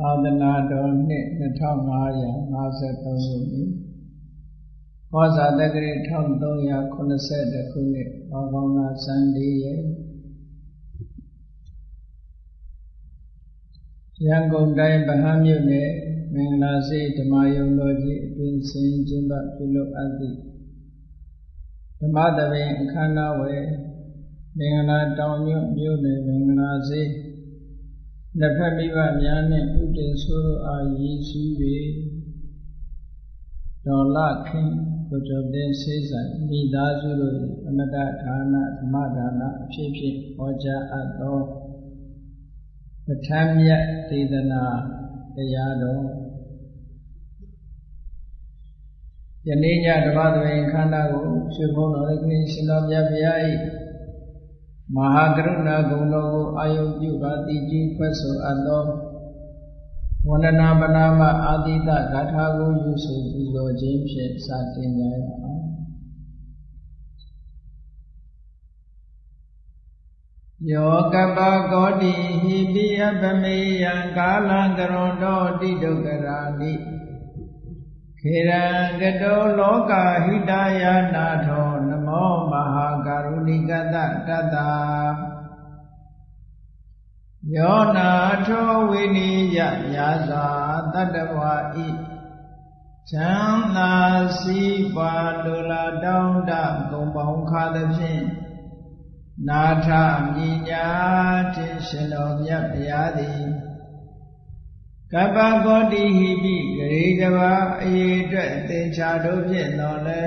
သာသနာတော်နှစ်2553ခုနှစ်ဟောဇာတက္ကရီ1380ခုနှစ်ဘာကောင်းလာစံလေးရဲ့ရန်ကုန်တိုင်းဗဟန်းမြို့နယ်မင်္ဂလာစေဓမ္မယုံတော်ကြီးအတွင်စင်ကျင်းပပြုလုပ်အပ်သည့်ဓမ္မသဘင်အခမ်းအနားဝယ်မင်္ဂလာတောင်ညွတ်မြို့နယ်မင်္ဂလာစေ လက်ဖက်မိဘများနှင့်ဥတည်ဆိုးအားရည်စူး၍ဒေါ်လာခင်ကိုကျော်တဲ့ဆေးဆိုင်မိသားစုတို့အမတဌာနဓမ္မဒါနအဖြစ်ဖြင့်ဟောကြားအပ်သောပဋ္ဌာန်းမြတ်ဒေသနာတရားတော်ယနေ့ညဓမ္မသဘင်ခန္ဓာကိုရွှေဘုန်းတော်လည်းခင်ရှင်တော်မြတ်ဗျာ၏ မဟာကရုဏာဂုဏ်တော်ကိုအာယုပြုပါတိကြီးဖွဲ့ဆိုအပ်သောဝန္ဒနာပနာမအာတိတဂါထာကိုယူဆပူဇော်ခြင်းဖြင့်စတင်ကြရအောင်ယောကပကောတိဟိပိယပမေယံကာလံကရွန်တောတိဒုက္ခရာနိခေရံကတောလောကဟိတယနာထောန မောမဟာကရုဏိကတတတ္တာယောနာထောဝိနိယယာသာတတ္တဝါဤချမ်းသာစီးပွားလူလာတောင်းတဂုံပေါင်းခါသဖြင့်နာထမြညာတင်ရှင်တော်မြတ်ဗျာသည်ကပ္ပကောတိဟိပိဂရေကဘာအေအတွက်သင်္ချာတို့ဖြင့်တော်လဲ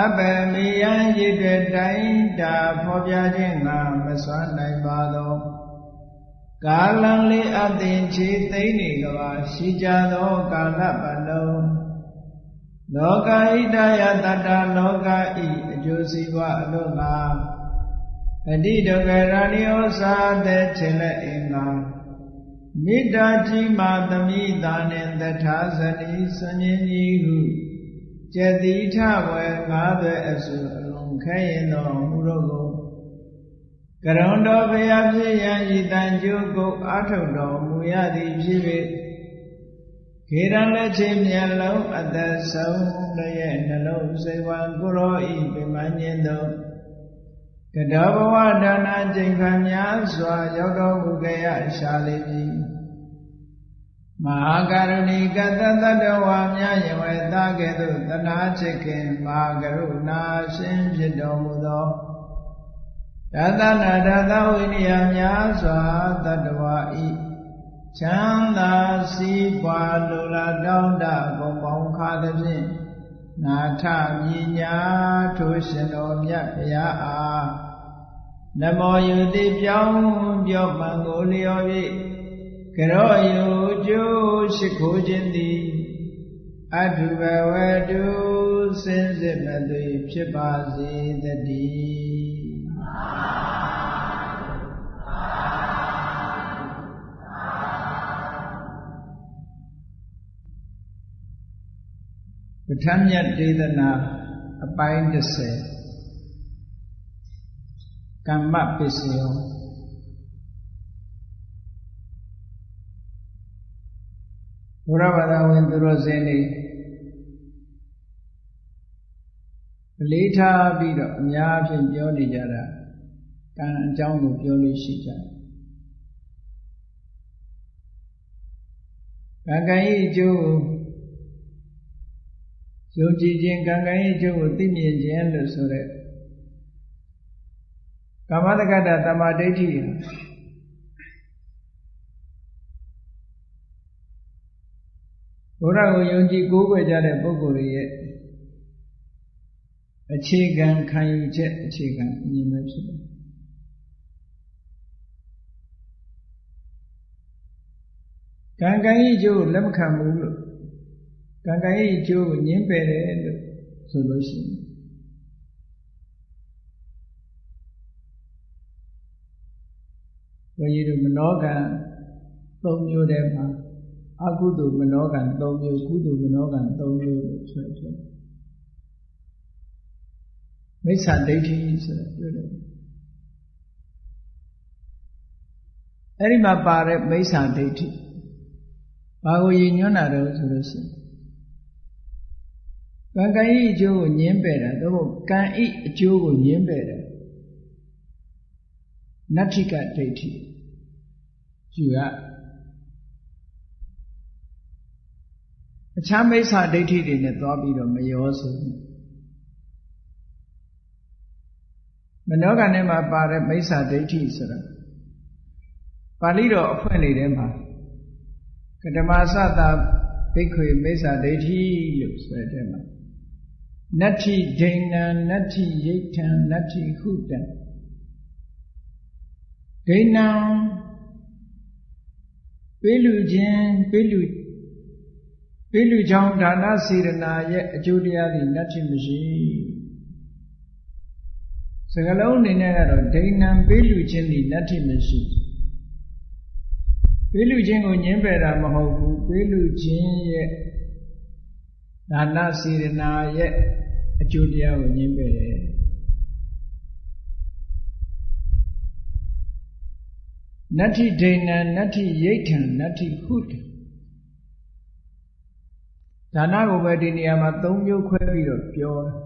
အပမေယံရည်တွေတိုင်းတာဖော်ပြခြင်းငါမစွမ်းနိုင်ပါသောကာလံလေးအသင်ချေသိမ့်နေကဘာရှိကြသောကာလပတ်လုံးလောကဣတယတတ္တလောကဤအကျိုးစီးပွားအလို့ငါအတိဒုက္ခရဏိဩစာတဲ့ထင်လက်အင်္ဂါမေတ္တာကြီးမာသမိတာနှင့်တထာဇတိဆဉ္ဉ္ကြီးဟု ကျတိထဝေငါးသွဲအစုအလုံးခဲရင်တော်မူတော့ကိုကရုံတော်ဘုရားဖြစ်ရန်ဤတန်ကျိုးကိုအာထုတ်တော်မူရသည်ဖြစ်၍ခေရလက်ချင်းမျက်လုံးအသက်ဆုံးတို့ရဲ့နှလုံးစိတ်ဝံကိုရောဤပြမညင်သောကတောဘဝဒါနကျင့်ခံများစွာရောက်တော်မူကြရရှာလိမ့်မည် မဟာကရုဏီကတတတဝါများယဝေတာကဲ့သို့တနာချစ်ခင်မဟာကရုဏာရှင်ဖြစ်တော်မူသောတသနာတသဝိနည်းများစွာတတဝါဤချမ်းသာစီးပွားလိုလားတောင်းတဂုံပေါင်းခါသဖြင့်နာထမြညာထိုရှင်တော်မြတ်ဘုရားအားနမောယုတိပြောင်းပြောမှန်ကိုလျော်၍ ကရောယုကျိုးရှိခိုးခြင်းသည်အထုဘဝတုစင်စစ်မသွေဖြစ်ပါစေတည်းပဋ္ဌာန်းမြတ်ဒေသနာအပိုင်း30ကမ္မပစ္စယော ဘုရားဘာသာဝင်သူတော်စင်တွေအလေးထားပြီးတော့အများအပြားပြောနေကြတာကံအကြောင်းကိုပြောလို့ရှိကြတယ်ကံကံဤအကျိုးကိုယုံကြည်ခြင်းကံကံဤအကျိုးကိုသိမြင်ခြင်းလို့ဆိုတဲ့ကာမတက္ကတသမာဓိဋ္ဌိ ဘုရားကိုယုံကြည်ကိုးကွယ်ကြတဲ့ပုဂ္ဂိုလ်တွေရဲ့အခြေခံခံယူချက်အခြေခံအမြင်ပဲဖြစ်တယ်ကံကံဤအကျိုးလက်မခံဘူးလို့ကံကံဤအကျိုးကိုညှင်းပယ်တယ်လို့ဆိုလို့ရှိရင်ဘုန်းကြီးတို့မနောကံ၃မျိုးတည်းမှာ အကုသိုလ်မနောကံ၃မျိုးကုသိုလ်မနောကံ၃မျိုးလို့ဆိုတယ်မိစ္ဆာဒိဋ္ဌိဆိုတာပြောတယ်အဲ့ဒီမှာပါတဲ့မိစ္ဆာဒိဋ္ဌိဘာကိုရည်ညွှန်းတာတော့ဆိုလို့ရှိရင်ကံကံဤအကျိုးကိုညင်းပယ်တာတော့ကံဤအကျိုးကိုညင်းပယ်တယ်နတ္ထိကဒိဋ္ဌိယူရ အခြားမိစ္ဆာဒိဋ္ဌိတွေနဲ့သွားပြီးတော့မရောဆိုမနောကနဲ့မှာပါတဲ့မိစ္ဆာဒိဋ္ဌိဆိုတာပါဠိတော်အဖွင့်နေတဲ့မှာကတမသတာဘိက္ခွေမိစ္ဆာဒိဋ္ဌိလို့ဆိုတဲ့မှာနတ္ထိဒိဏံနတ္ထိယိဋ္ဌံနတ္ထိဟုတံဒိဏံပေးလူခြင်းပေးလူ ပေးလူကြောင့်ဒါနစေရနာရဲ့အကျိုးတရားတွေနတ္ထိမရှိစကလုံးအနေနဲ့ကတော့ဒိဏံပေးလူခြင်းဒီနတ္ထိမရှိပေးလူခြင်းကိုညှင်းပယ်တာမဟုတ်ဘူးပေးလူခြင်းရဲ့ဒါနစေရနာရဲ့အကျိုးတရားကိုညှင်းပယ်တယ်နတ္ထိဒိဏံနတ္ထိယိဋ္ဌံနတ္ထိဟုတ ဒါနကိုပဲဒီနေရာမှာ၃မျိုးခွဲပြီးတော့ပြောတယ်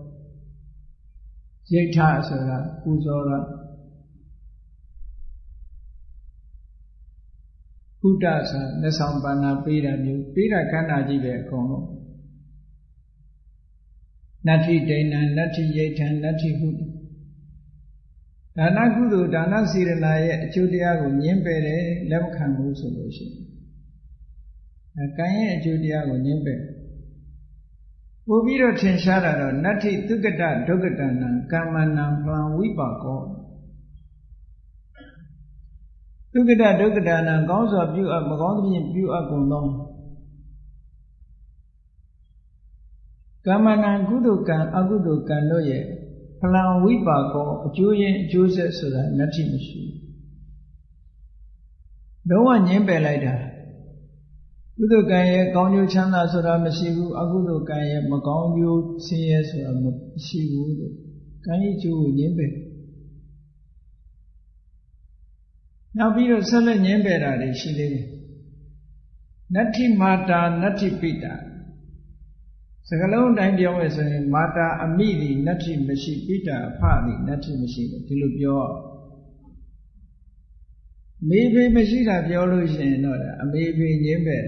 ယိဋ္ဌဆိုတာပူဇော်တာဟုတဆိုလက်ဆောင်ပန္နာပေးတာမျိုးပေးတာကန္တာကြီးပဲအကုန်လုံးနတ္ထိဒိဏံနတ္ထိယိဋ္ဌံနတ္ထိဟုတဒါနကုသိုလ်ဒါနစေရနာရဲ့အကျိုးတရားကိုညှင်းပယ်တယ်လက်မခံဘူးဆိုလို့ရှိရင်ကံရဲ့အကျိုးတရားကိုညှင်းပယ် ပို့ပြီးတော့ထင်ရှားတာတော့နတ္ထိသုကတဒုက္ကတနံကာမနံပလံဝိပါကောသုကတဒုက္ကတနံကောင်းစွာပြုအပ်မကောင်းသဖြင့်ပြုအပ်ကုန်သောကာမနံကုသိုလ်ကံအကုသိုလ်ကံတို့ရဲ့ဖလံဝိပါကောအကျိုးရင်းအကျိုးဆက်ဆိုတာနတ္ထိမရှိဘူးလုံးဝညင်းပယ်လိုက်တာ ကုသိုလ်ကံရဲ့ကောင်းကျိုးချမ်းသာဆိုတာမရှိဘူးအကုသိုလ်ကံရဲ့မကောင်းကျိုးဆင်းရဲဆိုတာမရှိဘူးလို့ကံရဲ့ကျိုးကိုညင်းပယ်နောက်ပြီးတော့ဆက်လက်ညင်းပယ်တာတွေရှိသေးတယ်နတ္ထိမာတာနတ္ထိပိတာစကလုံးတိုင်းပြောမယ်ဆိုရင်မာတာအမိသည်နတ္ထိမရှိပိတာအဖသည်နတ္ထိမရှိလို့ဒီလိုပြောမေဖေမရှိတာပြောလို့ရှိရင်တော့အမေဖေညင်းပဲ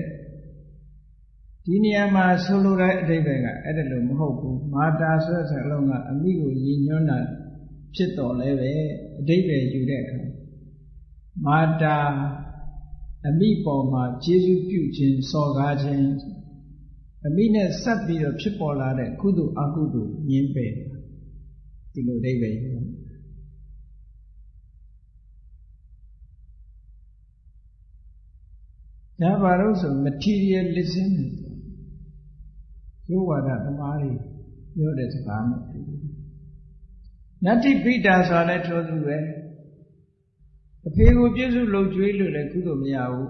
ဒီနေရာမှာဆိုလိုတဲ့အဓိပ္ပာယ်ကအဲ့ဒါလို့မဟုတ်ဘူးမာတာဆိုတဲ့စကလုံးကအမိကိုရည်ညွှန်းတာဖြစ်တော်လဲပဲအဓိပ္ပာယ်ယူတဲ့အခါမာတာအမိပေါ်မှာကျေးဇူးပြုခြင်းစော်ကားခြင်းအမိနဲ့ဆက်ပြီးတော့ဖြစ်ပေါ်လာတဲ့ကုသိုလ်အကုသိုလ်ညင်းပယ်ဒီလိုအဓိပ္ပာယ်ယူဒါပါတော့ဆို materialism ရိုးဝါဒသမားတွေပြောတဲ့စကားနဲ့တူတယ်နတ္တိပိတာဆိုတာလည်းထိုသူပဲအဖေကိုပြည့်စုံလုံကျွေးလို့လည်းကုသိုလ်မရဘူး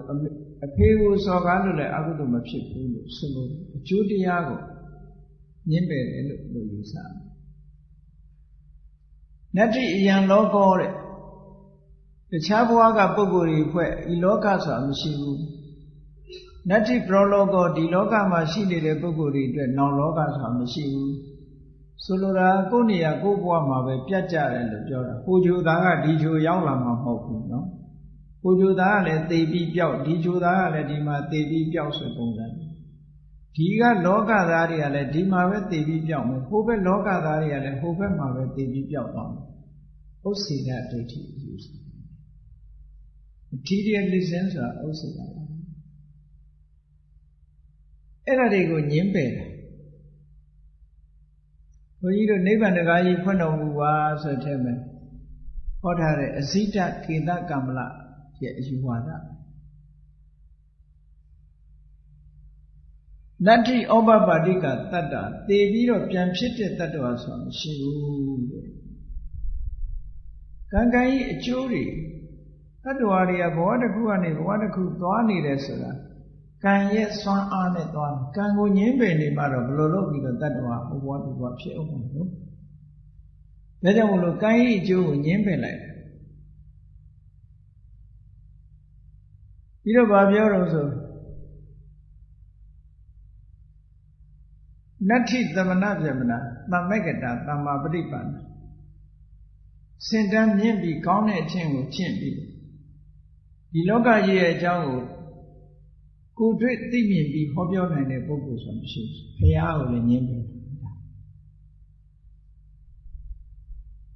အဖေကိုစော်ကားလို့လည်းအကုသိုလ်မဖြစ်ဘူးလို့ဆိုလို့အကျိုးတရားကိုညှင်းပယ်တယ်လို့လို့ယူဆတယ်နတ္တိအယံလောကောတဲ့တခြားဘဝကပုဂ္ဂိုလ်တွေဖွဲ့ဤလောကဆိုတာမရှိဘူး နတ္တိပရောလောကောဒီလောကမှာရှိနေတဲ့ပုဂ္ဂိုလ်တွေအတွက်နောင်လောကဆိုတာမရှိဘူးဆိုလိုတာကိုယ့်နေရာကိုယ့်ဘဝမှာပဲပြတ်ကြတယ်လို့ပြောတာဟိုဂျိုသားကဒီဂျိုရောက်လာမှာမဟုတ်ဘူးနော်ဟိုဂျိုသားကလည်းသေပြီးပြောက်ဒီဂျိုသားကလည်းဒီမှာသေပြီးပြောက်ဆိုပုံစံဒီကလောကသားတွေကလည်းဒီမှာပဲသေပြီးပြောက်မယ်ဟိုဘက်လောကသားတွေကလည်းဟိုဘက်မှာပဲသေပြီးပြောက်သွားမယ်ဥစ္စေတဒိဋ္ဌိယူစီ materialism ဆိုတာဥစ္စေတပါ အဲ့ဒါတွေကိုညင်းပယ်တယ်ဘုန်းကြီးတို့နိဗ္ဗာန်တကားကြီးဖွင့်တော်မူပါဆိုတဲ့မှာဟောထားတဲ့အဇိတကေတကမ္မလရဲ့အယူဝါဒနတ္တိဩပပါတိကတတ္တသေပြီးတော့ပြန်ဖြစ်တဲ့တတ္တဝါဆိုတာမရှိဘူးတဲ့ကံကံကြီးအကျိုးတွေတတ္တဝါတွေကဘဝတစ်ခုကနေဘဝတစ်ခုသွားနေတယ်ဆိုတာ ကံရဲ့စွမ်းအားနဲ့သွားကံကိုငင်းပယ်နေမှတော့ဘယ်လိုလုပ်ပြီးတော့တတ္တဝါဟိုဘဝဒီဘဝဖြစ်အောင်မလို့ဒါကြောင့်မလို့ကံရဲ့အကျိုးကိုငင်းပယ်လိုက်ပြီးတော့ဗာပြောတော့ဆိုနတ္ထိသမဏဗြဟ္မဏသမက္ကတာသမ္မာပฏิပန္နစင်တန်းမြင့်ပြီးကောင်းတဲ့အချင်းကိုကျင့်ပြီးဒီလောကကြီးရဲ့အကြောင်းကို ကိုတွေ့သိမြင်ပြီးဟောပြောနိုင်တဲ့ပုဂ္ဂိုလ်ဆိုမရှိဘူး။ဘုရားကိုလည်းညင်းတယ်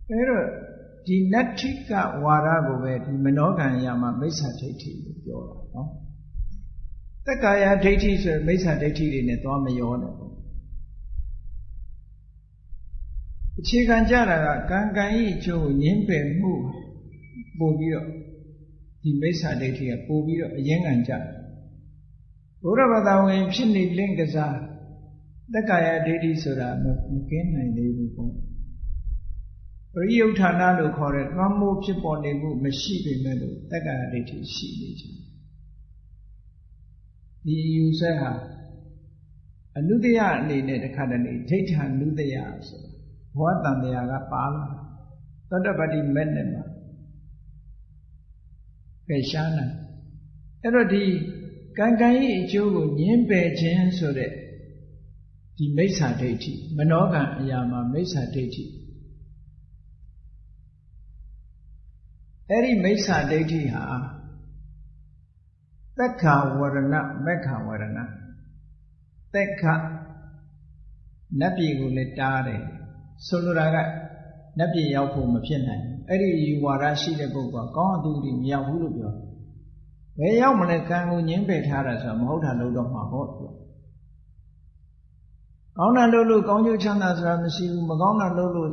အဲတော့ဒီနတ္ထိကဝါဒကိုပဲဒီမနောကံရမှာမိစ္ဆာဒိဋ္ဌိလို့ပြောတာနော်တက္ကာယဒိဋ္ဌိဆိုမိစ္ဆာဒိဋ္ဌိတွေနဲ့သွားမရောနဲ့ပေါ့အခြေခံကြတာကကံကံဤအကျိုးကိုညင်းပယ်မှုပို့ပြီးတော့ဒီမိစ္ဆာဒိဋ္ဌိကပို့ပြီးတော့အရင်ခံကြတယ် ဘုရားဘာသာဝင် ဖြစ်နေလင့်ကစားတက္ကာယဒိဋ္ဌိဆိုတာမကင်းနိုင်သေးဘူးပေါ့ပရိယုဌာဏလို့ခေါ်တဲ့သွမ်းမိုးဖြစ်ပေါ်နေမှုမရှိပေမဲ့လို့တက္ကရာဒိဋ္ဌိရှိနေကြဒီယူဆဟာအနုတ္တယအနေနဲ့တခါတည်းဒိဋ္ဌာနုတ္တယဆိုတာဘောတန်တရားကပါလာသတ္တပတိမဲ့နဲ့မှာပယ်ရှားနိုင်အဲ့တော့ဒီ ကံကံရဲ့အကျိုးကိုညင်းပယ်ခြင်းဆိုတဲ့ဒီမိစ္ဆာဒိဋ္ဌိမနောကံအရာမှာမိစ္ဆာဒိဋ္ဌိအဲ့ဒီမိစ္ဆာဒိဋ္ဌိဟာသက်ခဝရဏမက္ခဝရဏသက်ခနတ်ပြည်ကိုလည်းတားတယ်ဆိုလိုတာကနတ်ပြည်ရောက်ဖို့မဖြစ်နိုင်အဲ့ဒီယူဝါဒရှိတဲ့ပုဂ္ဂိုလ်ကကောင်းအတူတူမရောက်ဘူးလို့ပြော ဘယ်ရောက်မလဲကံကိုညင်းပယ်ထားတာဆိုတာမဟုတ်တာလို့တော့မှာပေါ့သူကောင်းတာလို့လို့ကောင်းကျိုးချမ်းသာဆိုတာမရှိဘူးမကောင်းတာလို့လို့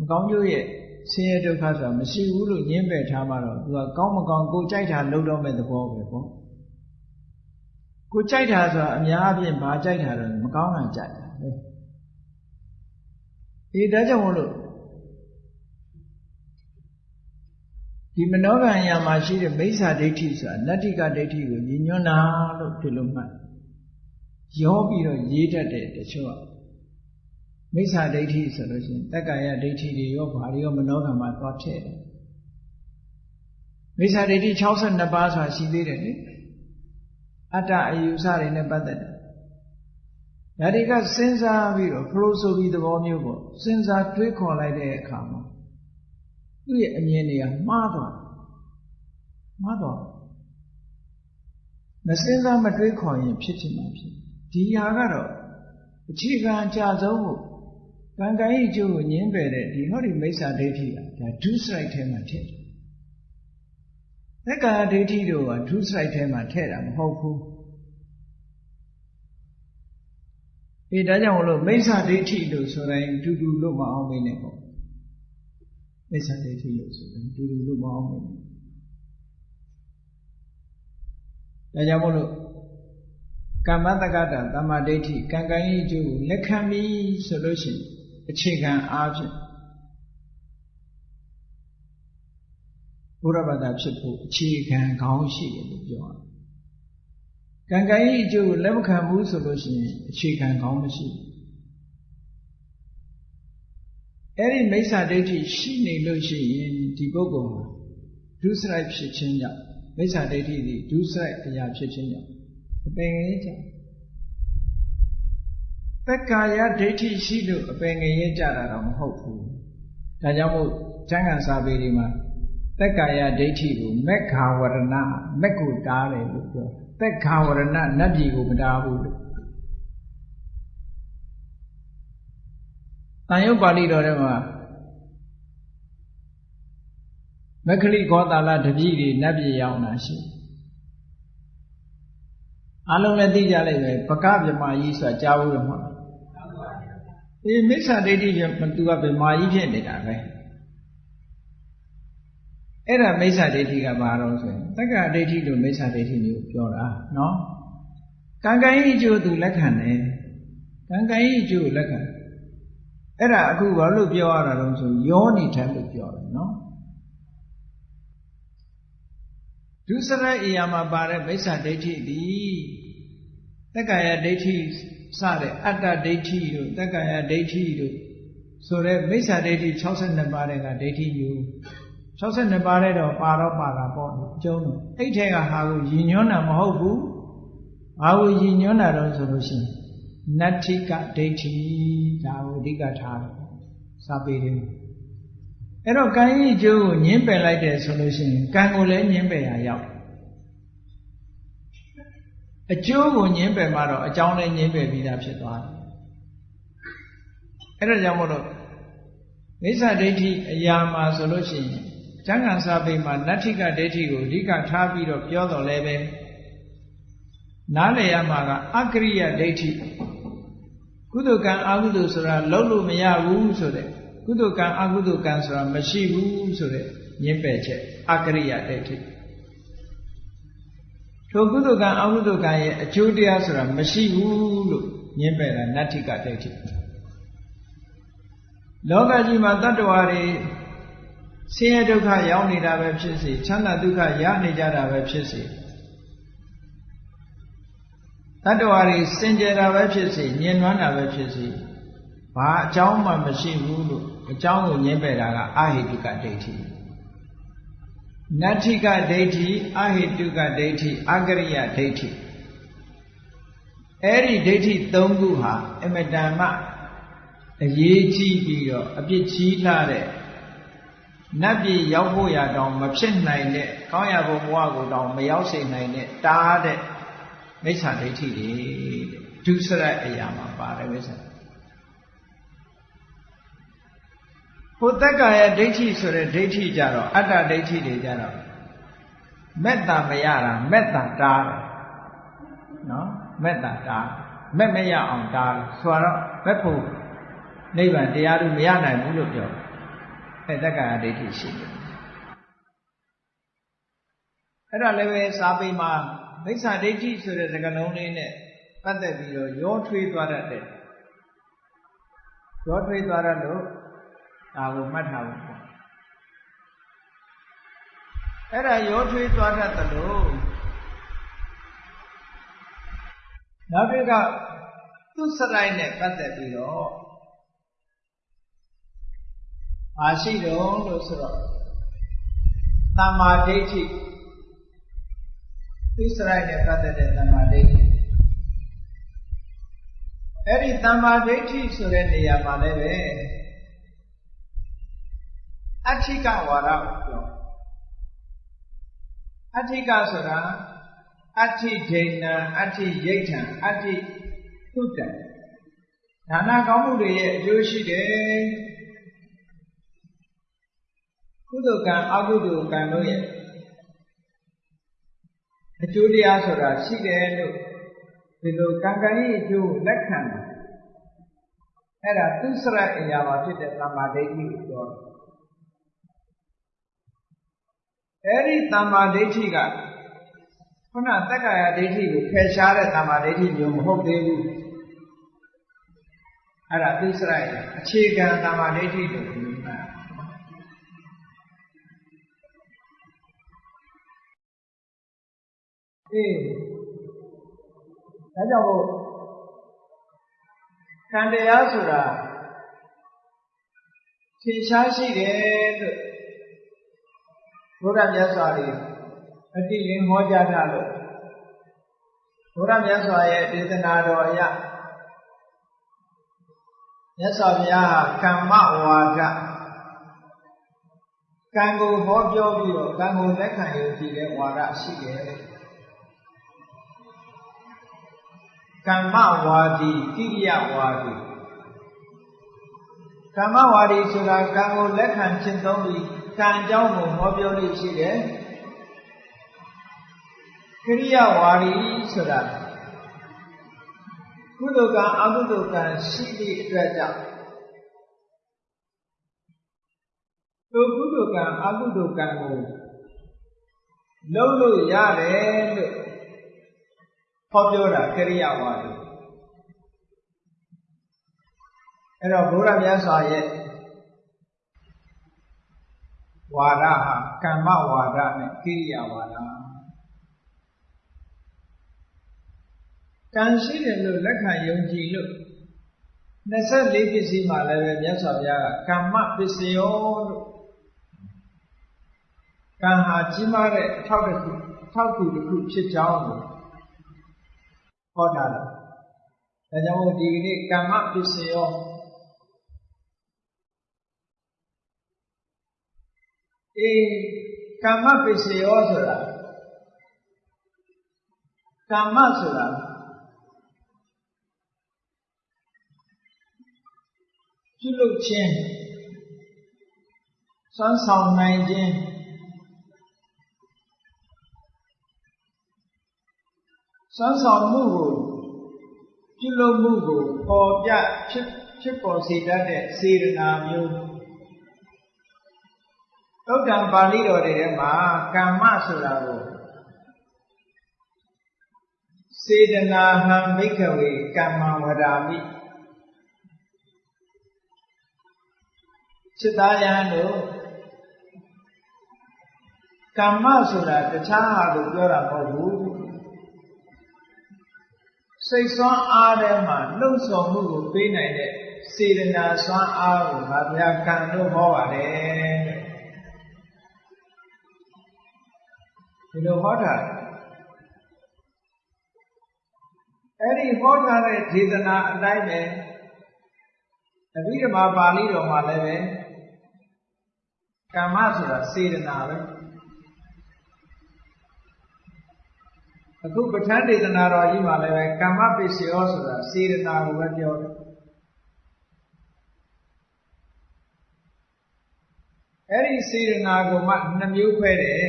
မကောင်းကျိုးရဲ့ဆင်းရဲဒုက္ခဆိုတာမရှိဘူးလို့ညင်းပယ်ထားမှတော့သူကကောင်းမကောင်းကိုကြိုက်တာလုပ်တော့မဲ့သဘောပဲပေါ့ကိုကြိုက်တာဆိုတာအများအပြားဘာကြိုက်တာတော့မကောင်းတာကြိုက်တာပဲဒီဒါကြောင့်မို့လို့ ဒီမနောကံညာမှာရှိတဲ့မိစ္ဆာဒိဋ္ဌိဆိုတာနတ္တိကဒိဋ္ဌိကိုညညွန်းတာလို့ဒီလိုမှတ်ရောပြီးတော့ရေးတတ်တဲ့တချို့ကမိစ္ဆာဒိဋ္ဌိဆိုလို့ရှိရင်တက္ကာယဒိဋ္ဌိတွေရောဘာတွေရောမနောကံမှာသွားထည့်တယ်မိစ္ဆာဒိဋ္ဌိ62ပါးဆိုတာရှိသေးတယ်လေအတ္တအယူဆတွေနဲ့ပတ်သက်တယ်ဒါတွေကစဉ်းစားပြီးတော့ဖလိုဆိုပြီးသဘောမျိုးပေါ့စဉ်းစားတွေးခေါ်လိုက်တဲ့အခါမှာ သူ့ရဲ့အမြင်တွေကမှားသွားမှားသွားမစဉ်းစားမတွေးခေါ်ရင်ဖြစ်ချင်မှာဖြစ်ဒီဟာကတော့အခြေခံအကြဆုံးကိုကံကံဤကျိုးကိုညင်းပယ်တဲ့ဒီဟောဒီမိစ္ဆာဒိဋ္ဌိကဒါဒုစရိုက်ထဲမှာထည့်တယ်သက္ကာဒိဋ္ဌိတို့ကဒုစရိုက်ထဲမှာထည့်တာမဟုတ်ဘူးအေးဒါကြောင့်မလို့မိစ္ဆာဒိဋ္ဌိလို့ဆိုတိုင်းတူတူလို့မအောင်မင်းနဲ့ပေါ့ မိစ္ဆာဒိဋ္ဌိလို့ဆိုတိုင်းတူတူလို့မအောင်မင်းဒါကြောင့်မို့လို့ကမ္မတက္ကတာတမ္မာဒိဋ္ဌိကံကံဤအကျိုးကိုလက်ခံပြီဆိုလို့ရှိရင်အခြေခံအားဖြင့်ဘုရားဘာသာဖြစ်ဖို့အခြေခံကောင်းရှိတယ်လို့ပြောရတယ်။ကံကံဤအကျိုးကိုလက်မခံဘူးဆိုလို့ရှိရင်အခြေခံကောင်းမရှိဘူး။ အဲ့ဒီမိစ္ဆာဒိဋ္ဌိရှိနေလို့ရှိရင်ဒီပုဂ္ဂိုလ်ဟာဒုစရိုက်ဖြစ်ခြင်းကြောင့်မိစ္ဆာဒိဋ္ဌိဒီဒုစရိုက်အရာဖြစ်ခြင်းကြောင့်အပင်ငယ်ကြတက္ကာယဒိဋ္ဌိရှိလို့အပင်ငယ်ကြတာတော့မဟုတ်ဘူးဒါကြောင့်မို့ကျမ်းဂန်စာပေတွေမှာတက္ကာယဒိဋ္ဌိကိုမက္ခာဝရဏမက်ကိုတားတယ်လို့ပြောတက္ခာဝရဏနတ်ပြည်ကိုမတားဘူးလို့ တန်ရုပ်ပါဠိတော်ထဲမှာမက္ခလိခောတာလတပည့်တွေနတ်ပြည်ရောက်တာရှိတယ်အလုံးလည်းသိကြလိုက်ပဲပကဗြမာကြီးဆိုတာကြားဘူးလို့မဟုတ်အေးမိစ္ဆာဒိဋ္ဌိကသူကဗြမာကြီးဖြစ်နေတာပဲအဲ့ဒါမိစ္ဆာဒိဋ္ဌိကဘာတော့ဆိုရင်တက္ကဒိဋ္ဌိလို့မိစ္ဆာဒိဋ္ဌိမျိုးပြောတာနော်ကံကံဤအကျိုးသူလက်ခံတယ်ကံကံဤအကျိုးလက်ခံ အဲ့ဒါအခုဘာလို့ပြောရတာလဲဆိုယောနေထလို့ပြောတယ်နော်ဒုစရိုက်အရာမှာပါတဲ့မိစ္ဆာဒိဋ္ဌိဒီတက္ကာယဒိဋ္ဌိစတဲ့အတ္တဒိဋ္ဌိတို့တက္ကာယဒိဋ္ဌိတို့ဆိုတဲ့မိစ္ဆာဒိဋ္ဌိ62ပါးတဲ့ကဒိဋ္ဌိမျိုးဒ62ပါးတဲ့တော့ပါတော့ပါတာပေါ့အကျုံးတော့အဲ့ထဲကဟာကိုရည်ညွှန်းတာမဟုတ်ဘူးဘာကိုရည်ညွှန်းတာတော့ဆိုလို့ရှိရင် နတ္ထိကဒိဋ္ဌိဒါကိုအဓိကထားတယ်စာပေတယ်အဲ့တော့ကံဤကျိုးကိုညင်းပယ်လိုက်တယ်ဆိုလို့ရှိရင်ကံကိုလည်းညင်းပယ်ရရောက်အကျိုးကိုညင်းပယ်မှတော့အကြောင်းလည်းညင်းပယ်ပြီးသားဖြစ်သွားတယ်အဲ့ဒါကြောင့်မို့လို့မိစ္ဆာဒိဋ္ဌိအရာမှာဆိုလို့ရှိရင်ကျမ်းဂန်စာပေမှာနတ္ထိကဒိဋ္ဌိကိုအဓိကထားပြီးတော့ပြောတော်လဲပဲနားလည်ရမှာကအကရိယဒိဋ္ဌိ ကုသကံအကုသဆိုတာလုံးလို့မရဘူးဆိုတဲ့ကုသကံအကုသကံဆိုတာမရှိဘူးဆိုတဲ့ညင်းပယ်ချက်အကရိယဒိဋ္ဌိထိုကုသကံအကုသကံရဲ့အကျိုးတရားဆိုတာမရှိဘူးလို့ညင်းပယ်တာနတ္ထိကဒိဋ္ဌိလောကကြီးမှာတတ္တဝါတွေဆင်းရဲဒုက္ခရောက်နေတာပဲဖြစ်စေချမ်းသာဒုက္ခရနေကြတာပဲဖြစ်စေ တတ္တဝါတွေစင်ကြယ်တာပဲဖြစ်စေညင်နွမ်းတာပဲဖြစ်စေဘာအကြောင်းမှမရှိဘူးလို့အကြောင်းကိုညင်းပယ်တာကအဟိတုကဒိဋ္ဌိနတ္ထိကဒိဋ္ဌိအဟိတုကဒိဋ္ဌိအကရိယဒိဋ္ဌိအဲ့ဒီဒိဋ္ဌိ၃ခုဟာအမတန်မှအရေးကြီးပြီးတော့အပြစ်ကြီးလာတဲ့နတ်ပြည်ရောက်ဖို့ရတောင်မဖြစ်နိုင်တဲ့ကောင်းရဘုံဘဝကိုတောင်မရောက်စေနိုင်တဲ့တားတဲ့ မိစ္ဆာဒိဋ္ဌိတွေတဲ့ဒုစရိုက်အရာမှာပါတယ်မိစ္ဆာဟိုတက္ကရာဒိဋ္ဌိဆိုတဲ့ဒိဋ္ဌိကြတော့အတ္တဒိဋ္ဌိတွေကြတော့မေတ္တာမရတာမေတ္တာတားတယ်နော်မေတ္တာတားမက်မရအောင်တားတယ်ဆိုတော့မက်ဖို့နိဗ္ဗာန်တရားတို့မရနိုင်ဘူးလို့ပြောအဲတက္ကရာဒိဋ္ဌိရှိတယ်အဲ့ဒါလည်းပဲစာပေမှာ မိစ္ဆာဒိဋ္ဌိဆိုတဲ့စကားလုံးလေးနဲ့ပတ်သက်ပြီးတော့ရောထွေးသွားတတ်တယ်ရောထွေးသွားတတ်လို့ဒါကိုမှတ်ထားဖို့ပေါ့အဲ့ဒါရောထွေးသွားတတ်တယ်လို့နောက်တစ်ခါသူစရိုက်နဲ့ပတ်သက်ပြီးတော့အာရှိတော့လို့ဆိုတော့တမ္မာဒိဋ္ဌိ သစ္စာနဲ့ပတ်သက်တဲ့တမ္မာဒိဋ္ဌိအဲ့ဒီတမ္မာဒိဋ္ဌိဆိုတဲ့နေရာမှာလည်းပဲအဋ္ဌိကဝါဒကိုပြောအဋ္ဌိကဆိုတာအဋ္ဌိဒိဏံအဋ္ဌိယိဋ္ဌံအဋ္ဌိသုတ္တံဒါနကောင်းမှုတွေရဲ့အကျိုးရှိတယ်ကုသိုလ်ကံအကုသိုလ်ကံတို့ရဲ့ အကျိုးတရားဆိုတာရှိတယ်လို့ဒီလိုကံကံရဲ့အကျိုးလက်ခံတယ်အဲ့ဒါသူစရအရာမှာဖြစ်တဲ့သမ္မာဒိဋ္ဌိကိုပြောတယ်အဲ့ဒီသမ္မာဒိဋ္ဌိကခုနတက္ကရာဒိဋ္ဌိကိုဖယ်ရှားတဲ့သမ္မာဒိဋ္ဌိမျိုးမဟုတ်သေးဘူးအဲ့ဒါသူစရရဲ့အခြေခံသမ္မာဒိဋ္ဌိလို့ပြောတာ အေးဒါကြောင့်မို့ကံတရားဆိုတာထင်ရှားရှိတယ်လို့ဘုရားမြတ်စွာကြီးအတိလင်းဟောကြားတာလို့ဘုရားမြတ်စွာရဲ့ဒေသနာတော်အရမြတ်စွာဘုရားဟာကမ္မဝါဒကံကိုဟောပြောပြီးတော့ကံကိုလက်ခံရကြည့်တဲ့ဝါဒရှိတယ် ကမ္မဝါဒီကိရိယဝါဒီကမ္မဝါဒီဆိုတာကံကိုလက်ခံကျင့်သုံးပြီးကံကြောင်းကိုဟောပြောလို့ရှိတယ်ကိရိယဝါဒီဆိုတာကုသိုလ်ကံအကုသိုလ်ကံရှိသည့်အတွက်ကြောင့်သူကုသိုလ်ကံအကုသိုလ်ကံကိုလုံးလို့ရတယ်လို့ ဟောပြောတာကရိယာဝါဒအဲ့တော့ဘုရားမြတ်စွာရဲ့ဝါဒဟာကမ္မဝါဒနဲ့ကိရိယာဝါဒကံရှိတယ်လို့လက်ခံယုံကြည်လို့24ပစ္စည်းမှာလည်းပဲမြတ်စွာဘုရားကကမ္မပစ္စယောလို့ကံဟာကြီးမားတဲ့အထောက်တစ်ခုအထောက်ကူတစ်ခုဖြစ်ကြောင်းကို ဟောတာဒါကြောင့်ဒီကနေ့ကမ္မပစ္စယောအေးကမ္မပစ္စယောဆိုတာကမ္မဆိုတာပြုလုပ်ခြင်းစွမ်းဆောင်နိုင်ခြင်း စွမ်းဆောင်မှုကိုပြုလုပ်မှုကိုပေါ်ပြဖြစ်ဖြစ်ပေါ်စေတတ်တဲ့စေတနာမျိုးသုတ္တံပါဠိတော်တွေထဲမှာကမ္မဆိုတာကိုစေတနာဟံဘိက္ခဝေကမ္မဝရာမိစိတ္တယံတို့ကမ္မဆိုတာတခြားဟာလို့ပြောတာမဟုတ်ဘူး စိတ်ဆွမ်းအားထဲမှာလှုပ်ဆောင်မှုကိုပေးနိုင်တဲ့စေတနာဆွမ်းအားကိုငါဘုရားကံလို့ဟောပါတယ်ဒီလိုဟောတာအဲ့ဒီဟောထားတဲ့ဒေသနာအတိုင်းပဲအဘိဓမ္မာပါဠိတော်မှာလည်းပဲကမ္မဆိုတာစေတနာပဲ အခုပဋ္ဌာန်းဒေသနာတော်ကြီးမှာလည်းပဲကမ္မပစ္စယောဆိုတာစေတနာကိုပဲပြောတယ်အဲ့ဒီစေတနာကိုမှနှမျိုးခွဲတယ်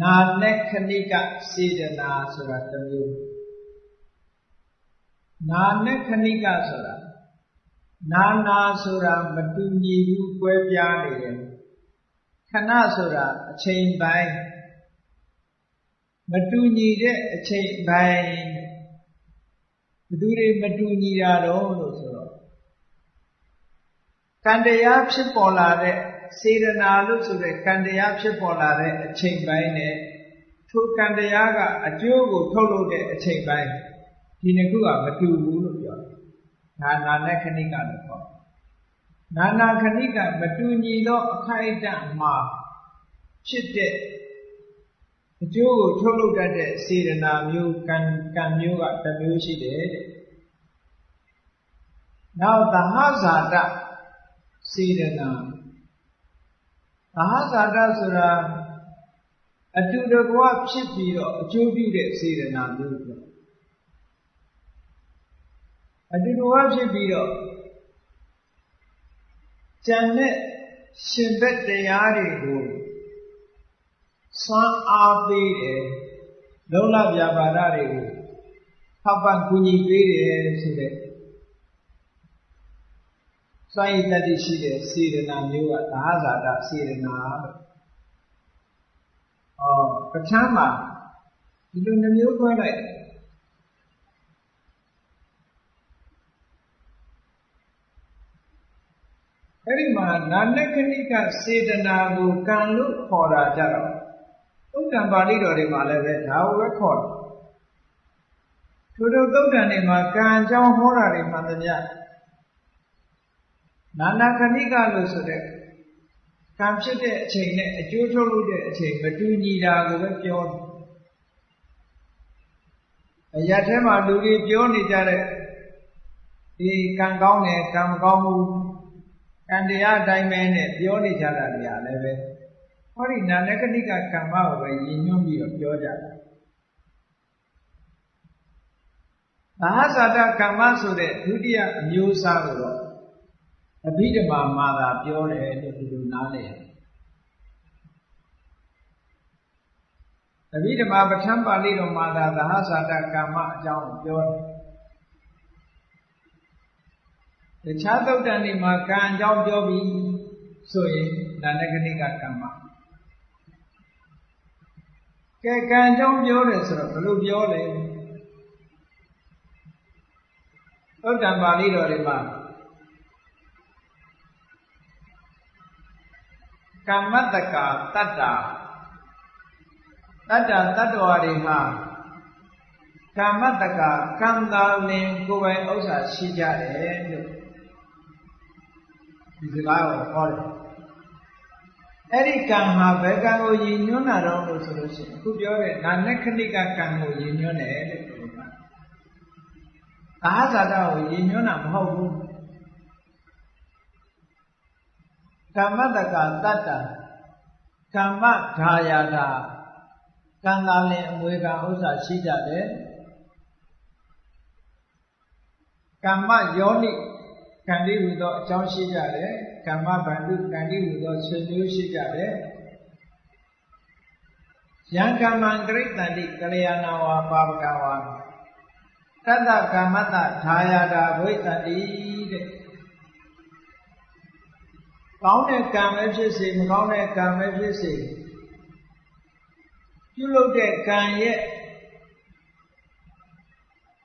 နာနဲ့ခဏိကစေတနာဆိုတာတစ်မျိုးနာနဲ့ခဏိကဆိုတာနာနာဆိုတာမတူညီဘူးကွဲပြားနေတယ်ခဏဆိုတာအချိန်ပိုင်း မတူညီတဲ့အချိန်ပိုင်းဘယ်သူတွေမတူညီတာတော့လို့ဆိုတော့ကံတရားဖြစ်ပေါ်လာတဲ့စေရနာလို့ဆိုတဲ့ကံတရားဖြစ်ပေါ်လာတဲ့အချိန်ပိုင်းနဲ့ထိုကံတရားကအကျိုးကိုထုတ်လုပ်တဲ့အချိန်ပိုင်းဒီနှစ်ခုကမတူဘူးလို့ပြောတယ်။နာနာနဲ့ခဏိကလို့ခေါ်တယ်။နာနာခဏိကမတူညီသောအခိုက်အတန့်မှာဖြစ်တဲ့ အကျိုးကိုထုတ်လုပ်တတ်တဲ့စေရနာမျိုးကံကံမျိုးကတစ်မျိုးရှိတယ်တဲ့။နောက်သဟဇာတစေရနာသဟဇာတဆိုတာအတူတကွဖြစ်ပြီးတော့အကျိုးပြုတဲ့စေရနာမျိုးပေါ့အတူတကွဖြစ်ပြီးတော့ဉာဏ်နဲ့ရှင်ဘက်တရားတွေကို စွမ်းအားပေးတယ်လုံလပြပါဒတွေကိုထောက်ပံ့ကူညီပေးတယ်ဆိုတဲ့စွမ်းရည်တတိရှိတဲ့စေရနာမျိုးကသာဇာတစေရနာလို့ဩပဋ္ဌာန်းမှာဒီလိုနှမျိုးခွဲလိုက်အဲ့ဒီမှာနာနကဏိကစေတနာကိုကံလို့ခေါ်တာကြတော့ သုတ်တံပါဠိတော်တွေမှာလည်းပဲဒါကိုပဲခေါ်တယ်ထို့သောသုတ်တံတွေမှာကံအကြောင်းဟောတာတွေမှန်သမျှနာနာခဏိကလို့ဆိုတဲ့ကံဖြစ်တဲ့အချိန်နဲ့အကျိုးထုတ်လို့တဲ့အချိန်မတူညီတာကိုပဲပြောတယ်အရာထဲမှာလူတွေပြောနေကြတဲ့ဒီကံကောင်းတယ်ကံမကောင်းဘူးကံတရားအတိုင်းပဲနဲ့ပြောနေကြတာတွေကလည်းပဲ ဟောဒီနာနကဏိကကမ္မကိုပဲရည်ညွှန်းပြီးတော့ပြောကြတာဘာသာတကမ္မဆိုတဲ့ဒုတိယအမျိုးအစားကိုတော့အဘိဓမ္မာမှာသာပြောတယ်လို့ဒီလိုနားလည်အဘိဓမ္မာပဋ္ဌာန်းပါဠိတော်မှာသာသဟဇာတကမ္မအကြောင်းပြောတယ်တခြားသုတ်တန်တွေမှာကံအကြောင်းပြောပြီးဆိုရင်ဒါနဂနိကကမ္မ ကဲကံအကြောင်းပြောတယ်ဆိုတော့ဘယ်လိုပြောလဲသုတ်တန်ပါဠိတော်တွေမှာကမ္မတက္ကာတတ္တာတတ္တတတ္တဝါတွေမှာကမ္မတက္ကာကံတာလင်ကိုယ်ပိုင်ဥစ္စာရှိကြတယ်လို့ဒီစကားကိုဟောတယ် အဲ့ဒီကံဟာဘယ်ကံကိုရည်ညွှန်းတာတော့လို့ဆိုလို့ရှိရင်အခုပြောတဲ့နာနခဏိကကံကိုရည်ညွှန်းတယ်လို့ပြောတာသာဟဇာတကိုရည်ညွှန်းတာမဟုတ်ဘူးကမ္မတကတတ္တကမ္မဓာယာတာကံသာလင်အမွေကဥစ္စာရှိကြတယ်ကမ္မယောနိကံတိဟူသောအကြောင်းရှိကြတယ် ကမ္မဗန္ဓုကံတိဟူသောဆွေမျိုးရှိကြတယ်ယံကမ္မံဂရိတန္တိကလျာဏဝါပါပကဝါတတ္တကမ္မတဓာယာတာဝိတ္တတိတဲ့ကောင်းတဲ့ကံပဲဖြစ်စေမကောင်းတဲ့ကံပဲဖြစ်စေပြုလုပ်တဲ့ကံရဲ့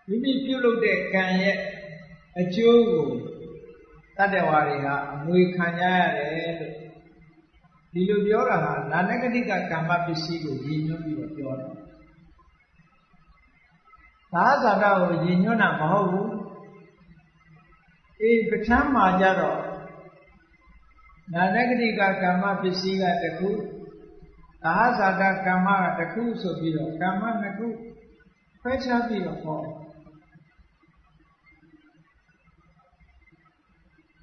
မိမိပြုလုပ်တဲ့ကံရဲ့အကျိုးကို တတ္တဝါတွေကအမွေခံကြရတယ်လို့ဒီလိုပြောတာဟာနာနဂတိကကမ္မပစ္စည်းကိုရည်ညွှန်းပြီးတော့ပြောတယ်သာသနာကိုရည်ညွှန်းတာမဟုတ်ဘူးအေးပဋ္ဌာန်းမှာကြတော့နာနဂတိကကမ္မပစ္စည်းကတခုသာသနာကမ္မကတခုဆိုပြီးတော့ကမ္မနှစ်ခုခွဲခြားပြီးတော့ဟောတယ်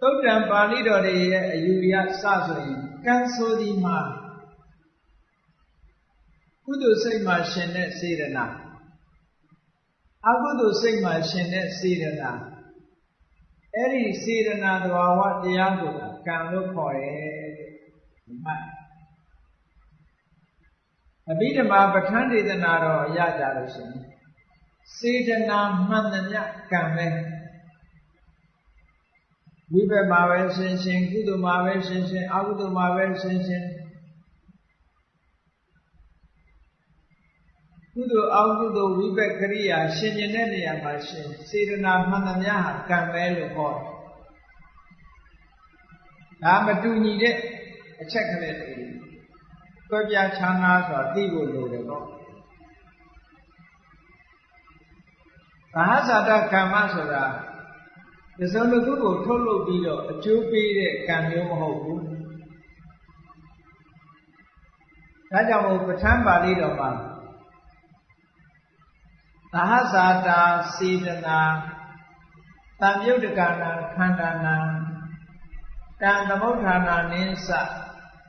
သုတ်တံပါဠိတော်တွေရဲ့အယူရစဆိုရင်ကံဆိုဒီမှာကုသိုလ်စိတ်မှာရှင်တဲ့စေရနာအကုသိုလ်စိတ်မှာရှင်တဲ့စေရနာအဲ့ဒီစေရနာသဘာဝတရားကိုကံလို့ခေါ်တယ်ဒီမှာအဘိဓမ္မာပဋ္ဌာန်းဒေသနာတော်ရကြလို့ရှင်စေတနာမှန်သမျှကံပဲ ဝိဘက်မှာပဲရှင်းရှင်းကုသိုလ်မှာပဲရှင်းရှင်းအကုသိုလ်မှာပဲရှင်းရှင်းကုသိုလ်အကုသိုလ်ဝိဘက်ကရိယာရှင်ကျင်တဲ့နေရာမှာရှင်စေတနာမှန်သမျှဟာကံပဲလို့ဟောတယ်ဒါမတူညီတဲ့အချက်ကလေးတွေတွဲပြချမ်းသာဆိုတာသိဖို့လိုတယ်ပေါ့ဘာသာတကမ္မဆိုတာ ဒီစုံတစ်ခုကိုထုတ်လုပ်ပြီးတော့အကျိုးပေးတဲ့ကံမျိုးမဟုတ်ဘူးဒါကြောင့်မို့ပဋ္ဌာန်းပါဠိတော်မှာသဟဇာတာစေတနာတံမြုတ်တကနာခန္ဓာနာတံသမုဋ္ဌာနာနိသ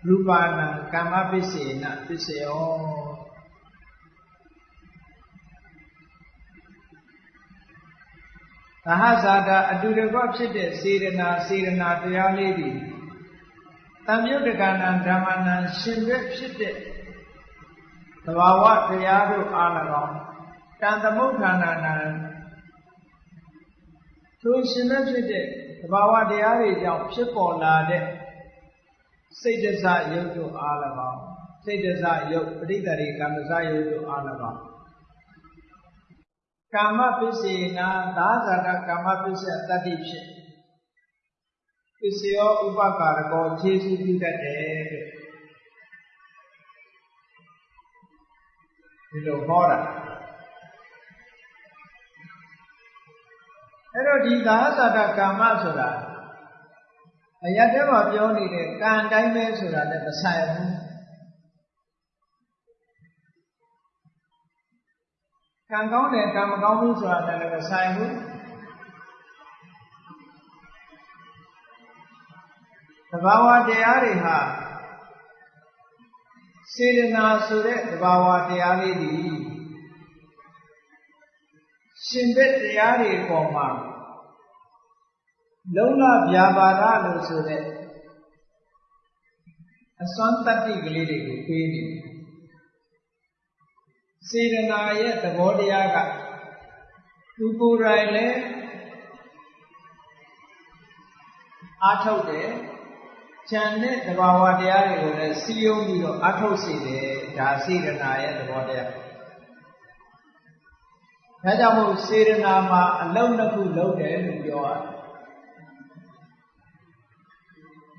ရူပါဏံကာမပစ္စေနပစ္စယော ဟဇာတာအတူတကွဖြစ်တဲ့စေရနာစေရနာတရားလေးတွေတံမြုတ်တကနာဓမ္မနာရှင်ဘက်ဖြစ်တဲ့သဘာဝတရားတို့အား၎င်းတန်သမုဋ္ဌာနာနာထိုရှင်ဘက်ဖြစ်တဲ့သဘာဝတရားတွေကြောင့်ဖြစ်ပေါ်လာတဲ့စိတ်တစရုပ်တို့အား၎င်းစိတ်တစရုပ်ပရိသေရိကမ္မစရုပ်တို့အား၎င်း ကာမပစ္စေနာသာဇာတကာမပစ္စယတတ္တိဖြစ်ပစ္စယောဥပကာရကောခြေစုပြုတတ်တယ်တဲ့ဒီလိုဟောတာအဲ့တော့ဒီသာဇာတကာမဆိုတာအရတဲ့မှာပြောနေတဲ့ကံတိုင်းပဲဆိုတာလည်းမဆိုင်ဘူး ကံကောင်းတယ်ကံမကောင်းဘူးဆိုတာလည်းမဆိုင်ဘူးသဘာဝတရားတွေဟာစေတနာဆိုတဲ့သဘာဝတရားလေးတွေရှင်ဘက်တရားတွေပေါ်မှာလုံလဗျာပါဒလို့ဆိုတဲ့အစွမ်းတတ္တိကလေးတွေကိုပေးနေတယ် စေတနာရဲ့သဘောတရားကသူကိုယ်တိုင်လည်းအားထုတ်တယ်ဉာဏ်နဲ့သဘာဝတရားတွေကိုလည်းစီယုံပြီးတော့အားထုတ်စေတယ်ဒါစေတနာရဲ့သဘောတရားဒါကြောင့်မို့စေတနာမှာအလုံးနှစ်ခုလုံးတယ်လို့ပြောရတယ်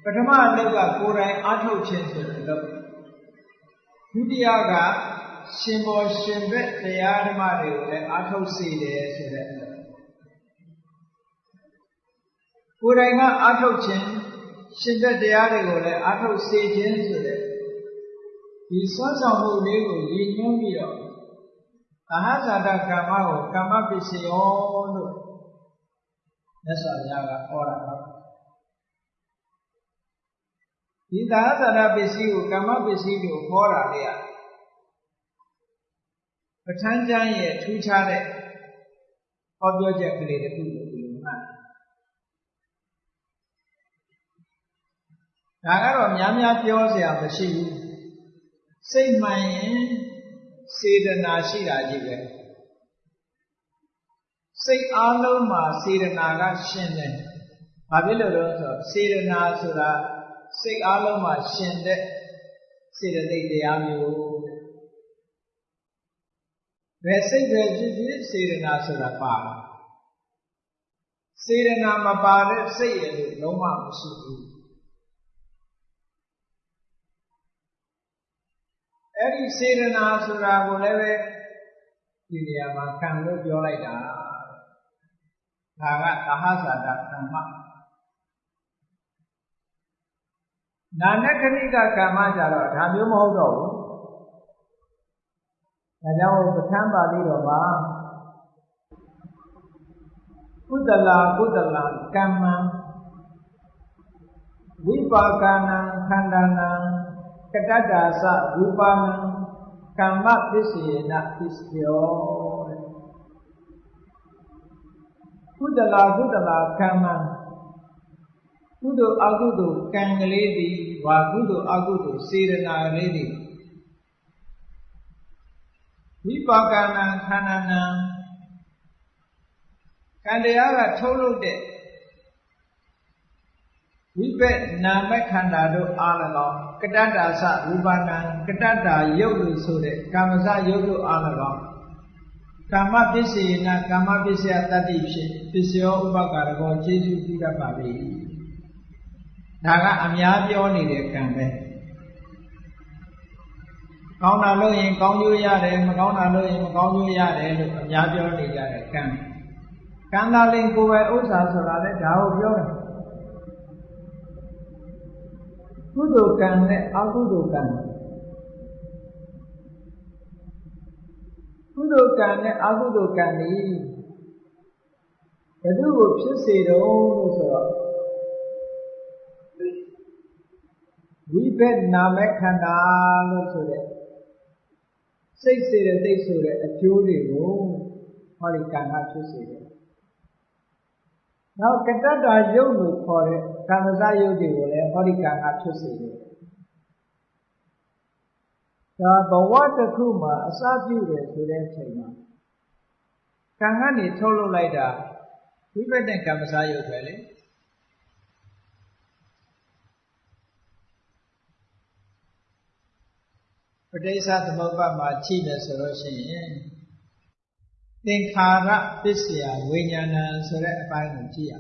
ပထမအလုပ်ကကိုယ်တိုင်အားထုတ်ခြင်းဆိုတဲ့အလုပ်ဒုတိယက ရှင်ဘောရှင်ဘက်တရားဓမ္မတွေကိုလည်းအားထုတ်စေတယ်ဆိုတဲ့အလုပ်ကိုယ်တိုင်ကအားထုတ်ခြင်းရှင်တဲ့တရားတွေကိုလည်းအထုတ်စေခြင်းဆိုတဲ့ဒီစွမ်းဆောင်မှုလေးကိုရည်ညွှန်းပြီးတော့သဟဇာတကမ္မကိုကမ္မပစ္စယောလို့မြတ်စွာဘုရားကဟောတာပါဒီသဟဇာတပစ္စည်းကိုကမ္မပစ္စည်းကိုဟောတာလေပ ဋ္ဌာန်းကျမ်းရဲ့ထူးခြားတဲ့ဟောပြောချက်ကလေးတစ်ခုလို့ဒီလိုမှတ်ဒါကတော့များများပြောစရာမရှိဘူးစိတ်မှန်ရင်စေတနာရှိတာကြီးပဲစိတ်အားလုံးမှာစေတနာကရှင်တယ်။ဘာဖြစ်လို့လဲဆိုတော့စေတနာဆိုတာစိတ်အားလုံးမှာရှင်တဲ့စေတသိက်တရားမျိုး ဘယ်စိတ်ပဲဖြစ်ဖြစ်စေတနာဆိုတာပါစေတနာမပါတဲ့စိတ်ရလို့လုံးဝမရှိဘူးအဲ့ဒီစေတနာဆိုတာကိုလည်းပဲဒီနေရာမှာခံလို့ပြောလိုက်တာဒါကသဟဇာတကမ္မနာနခဏိကကမ္မကြတော့ဒါမျိုးမဟုတ်တော့ဘူး ဒါကြောင့်ပဋ္ဌာန်းပါဠိတော်မှာကုသလာကုသလာကမ္မံဝိပါကနံခန္ဓာနံကတ္တတာသရူပနံကမ္မပစ္စယေနပစ္စယောတဲ့ကုသလာကုသလာကမ္မံကုသိုလ်အကုသိုလ်ကံကလေးသည်ဝါကုသိုလ်အကုသိုလ်စေရနာကလေးသည် ဝိပါကနံခန္ဓာနံကံတရားကထုတ်လုပ်တဲ့ဝိပက်နာမခန္ဓာတို့အား၎င်းကတ္တတာသရူပနာကတ္တတာယုတ်လို့ဆိုတဲ့ကာမစယုတ်တို့အား၎င်းကာမပစ္စေနာကာမပစ္စယတတ္တိဖြစ်ပစ္စယောဥပကာရကောခြေစုပြုတတ်ပါပြီဒါကအများပြောနေတဲ့ကံပဲ ကောင်းတာလို့ရင်ကောင်းကျိုးရတယ်မကောင်းတာလို့ရင်မကောင်းကျိုးရတယ်လို့အများပြောနေကြတဲ့ကံကံသာလင်ကိုယ်ပဲဥစ္စာဆိုတာလေဒါကိုပြောတယ်ကုသိုလ်ကံနဲ့အကုသိုလ်ကံကုသိုလ်ကံနဲ့အကုသိုလ်ကံဒီဘယ်သူကိုဖြစ်စေတော့လို့ဆိုတော့ဝိဘက်နာမခန္ဓာလို့ဆိုတဲ့ စိတ်စေတဲ့သိဆိုတဲ့အကျိုးတွေကိုဟောဒီကံကဖြစ်စေတယ်နောက်ကတ္တတာယုတ်လို့ခေါ်တဲ့ကာမစယုတ်တွေကိုလည်းဟောဒီကံကဖြစ်စေတယ်ဒါဘဝတစ်ခုမှာအစပြုတယ်ဆိုတဲ့အချိန်မှာကံကနေထုတ်လုပ်လိုက်တာဝိပဿနာကမ္မစယုတ်ပဲလေ ပဋိစ္စသမုပ္ပါမှာကြည့်တယ်ဆိုလို့ရှိရင်သင်္ခါရပစ္စယဝိညာဏဆိုတဲ့အပိုင်းကိုကြည့်ရ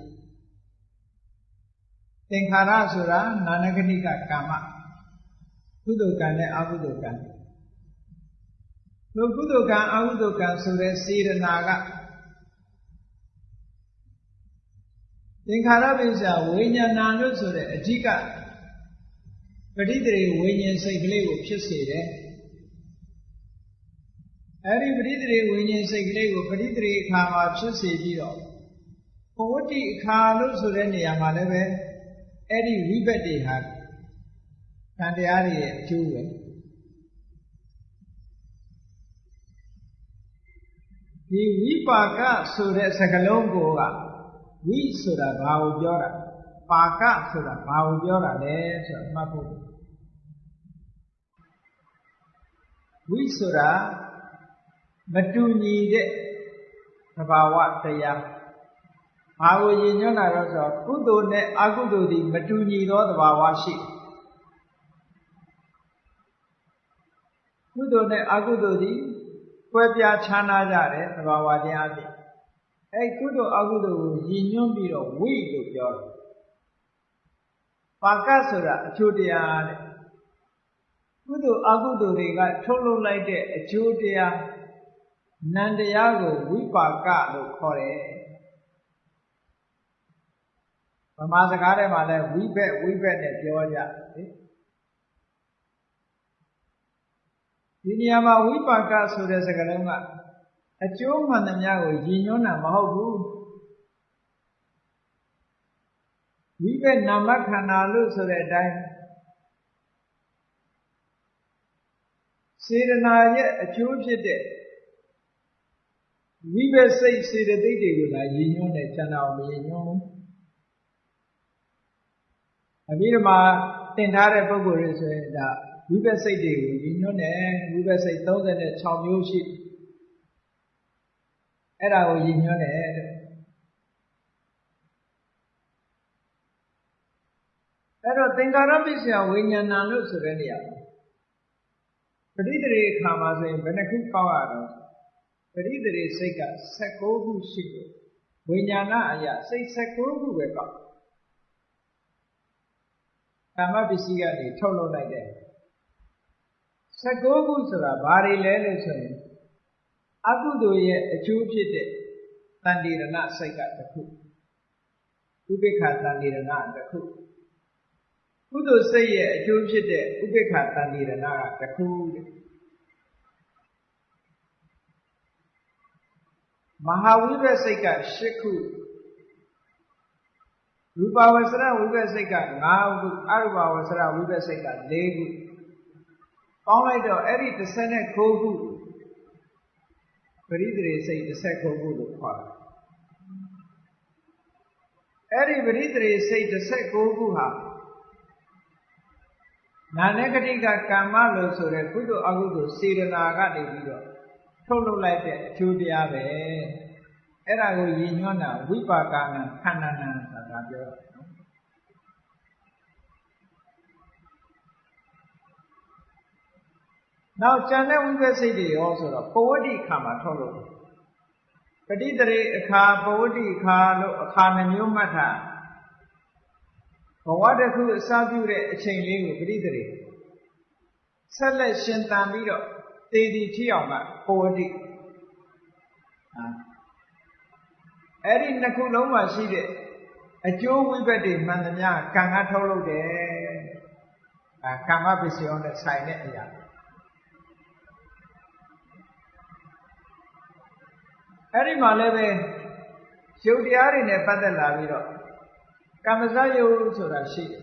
သင်္ခါရဆိုတာနာနဂတိကကာမကုသိုလ်ကံနဲ့အကုသိုလ်ကံတို့ကုသိုလ်ကံအကုသိုလ်ကံဆိုတဲ့စေရနာကသင်္ခါရပစ္စယဝိညာဏလို့ဆိုတဲ့အဓိက ပဋိသေဝိညာဉ်စိတ်ကလေးကိုဖြစ်စေတယ်အဲဒီပဋိသေဝိညာဉ်စိတ်ကလေးကိုပဋိသေအခါမှာဖြစ်စေပြီးတော့ဘဝတိအခါလို့ဆိုတဲ့နေရာမှာလည်းပဲအဲ့ဒီဝိဘက်တွေဟာကံတရားတွေရဲ့အကျိုးပဲဒီဝိပါကဆိုတဲ့စကားလုံးကိုကဝိဆိုတာဘာကိုပြောတာပါကဆိုတာဘာကိုပြောတာလဲဆိုတော့မှတ်ဖို့ ဝိဆိုတာမတူညီတဲ့သဘာဝတရားဘာကိုရည်ညွှန်းတာတော့ဆိုကုသိုလ်နဲ့အကုသိုလ်ဒီမတူညီသောသဘာဝရှိကုသိုလ်နဲ့အကုသိုလ်ဒီကွဲပြားခြားနားကြတဲ့သဘာဝတရားဖြစ်အဲကုသိုလ်အကုသိုလ်ကိုရည်ညွှန်းပြီးတော့ဝိလို့ပြောတယ်ပါကဆိုတာအကျိုးတရားတဲ့ ကုသိုလ်အကုသိုလ်တွေကထုတ်လုပ်လိုက်တဲ့အကျိုးတရားနန္တရားကိုဝိပါကလို့ခေါ်တယ်ဘဗမာစကားထဲမှာလည်းဝိဘက်ဝိဘက်နဲ့ပြောကြလေဒီနေရာမှာဝိပါကဆိုတဲ့စကားလုံးကအကျိုးမှန်သမျှကိုရည်ညွှန်းတာမဟုတ်ဘူးဝိဘက်နာမခန္ဓာလို့ဆိုတဲ့အတိုင်း စေတနာရဲ့အကျိုးဖြစ်တဲ့ဝိဘက်စိတ်စေတသိက်တွေကိုသာရည်ညွှန်းတယ်ကျန်တာကိုမရည်ညွှန်းဘူးအပြီးတော့မှတင်ထားတဲ့ပုံကိုယ်တွေဆိုရင်ဒါဝိဘက်စိတ်တွေကိုရည်ညွှန်းတယ်ဝိဘက်စိတ်36မျိုးရှိအဲ့ဒါကိုရည်ညွှန်းတယ်တဲ့အဲ့တော့သင်္ကာရပစ္စယဝိညာဏလို့ဆိုတဲ့နေရာ ပဋိသေရေခါမှာဆိုရင်ဘယ်နှခုပေါက်ရတော့ပရိသေရေစိတ်က16ခုရှိတယ်ဝိညာဏအရာစိတ်16ခုပဲကောက်ကာမပစ္စည်းကနေထုတ်လုပ်လိုက်တယ်16ခုဆိုတာဘာတွေလဲလို့ဆိုရင်အကုသိုလ်ရဲ့အကျိုးဖြစ်တဲ့တန်တိရဏစိတ်ကတစ်ခုဥပိ္ပခတန်တိရဏတစ်ခု ကုသိုလ်စိတ်ရဲ့အကျိုးဖြစ်တဲ့ဥပိ္ပခတန်တိရဏကတစ်ခုတဲ့မဟာဝိဘစိတ်က8ခုရူပဝဆရဝိဘစိတ်က9ခုအရူပဝဆရဝိဘစိတ်က4ခုပေါင်းလိုက်တော့အဲ့ဒီ19ခုပရိသေစိတ်19ခုလို့ခေါ်တယ်အဲ့ဒီပရိသေစိတ်19ခုဟာ နာနဂတိကကမ္မလို့ဆိုတဲ့ကုသိုလ်အကုသိုလ်စေတနာကနေပြီးတော့ထုတ်လုပ်လိုက်တဲ့အကျိုးတရားပဲအဲ့ဒါကိုရည်ညွှန်းတာဝိပါကနံခန္ဓာနံဆိုတာပြောတာနော်နောက်ကျန်တဲ့ဝိပဿစိတ်တွေရောဆိုတော့ပဝတိခါမှာထုတ်လုပ်တယ်ပဋိတရေအခါပဝတိခါလို့အခါနှမျိုးမှတ်တာ ဘဝတစ်ခုအစပြုတဲ့အချိန်လေးကိုပဋိတရေဆက်လက်ရှင်တန်ပြီးတော့သေဒီထီအောင်ကပဝတိအဲ့ဒီနှစ်ခုလုံးမှာရှိတဲ့အကျိုးဝိဘတ်တွေမှန်သမျှကံကထုတ်လုပ်တယ်အဲကမ္မပစ္စယောနဲ့ဆိုင်တဲ့အရာအဲ့ဒီမှာလည်းပဲရုပ်တရားတွေနဲ့ပတ်သက်လာပြီးတော့ ကမ္မဇယုတ်ဆိုတာရှိတယ်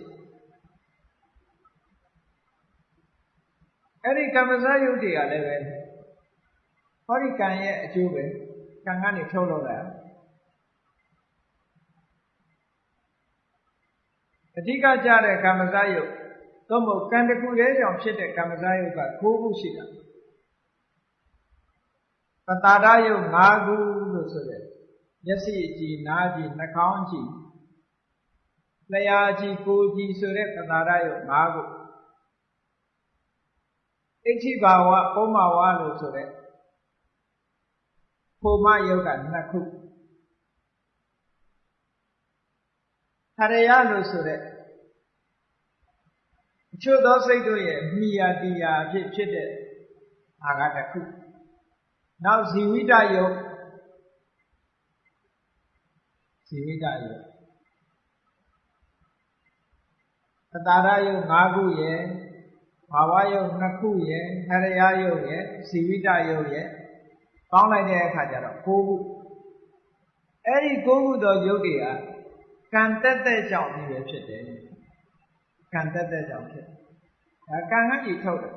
အဲ့ဒီကမ္မဇယုတ်တွေကလည်းပဲဟောဒီကံရဲ့အကျိုးပဲကံကနေထုတ်လုပ်လာအဓိကကြတဲ့ကမ္မဇယုတ်သို့မဟုတ်ကံတစ်ခုတည်းကြောင့်ဖြစ်တဲ့ကမ္မဇယုတ်က9ခုရှိတာပတာရယုတ်၅ခုလို့ဆိုတဲ့မျက်စိအကြည့်နားကြည့်နှာခေါင်းကြည့် လျှာကြည့်ကိုယ်ကြည့်ဆိုတဲ့ပတာရယုတ်၅ခုအဋ္ဌိဘာဝပုံမဝလို့ဆိုတဲ့ဖိုမယုတ်က2ခုထရယလို့ဆိုတဲ့အချို့သောစိတ်တို့ရဲ့မိယာတီယာအဖြစ်ဖြစ်တဲ့အာကတစ်ခုနောက်ဇီဝိတယုတ်ဇီဝိတယုတ် သတာရယုတ်၅ခုရယ်ဘာဝယုတ်2ခုရယ်ဟရယယုတ်ရယ်ဇီဝိတယုတ်ရယ်ပေါင်းလိုက်တဲ့အခါကျတော့9ခုအဲ့ဒီ9ခုသောယုတ်တွေကကံတက်တဲ့ကြောင့်ဒီပဲဖြစ်တယ်ကံတက်တဲ့ကြောင့်ဖြစ်ဒါကံကကြီးထုတ်တယ်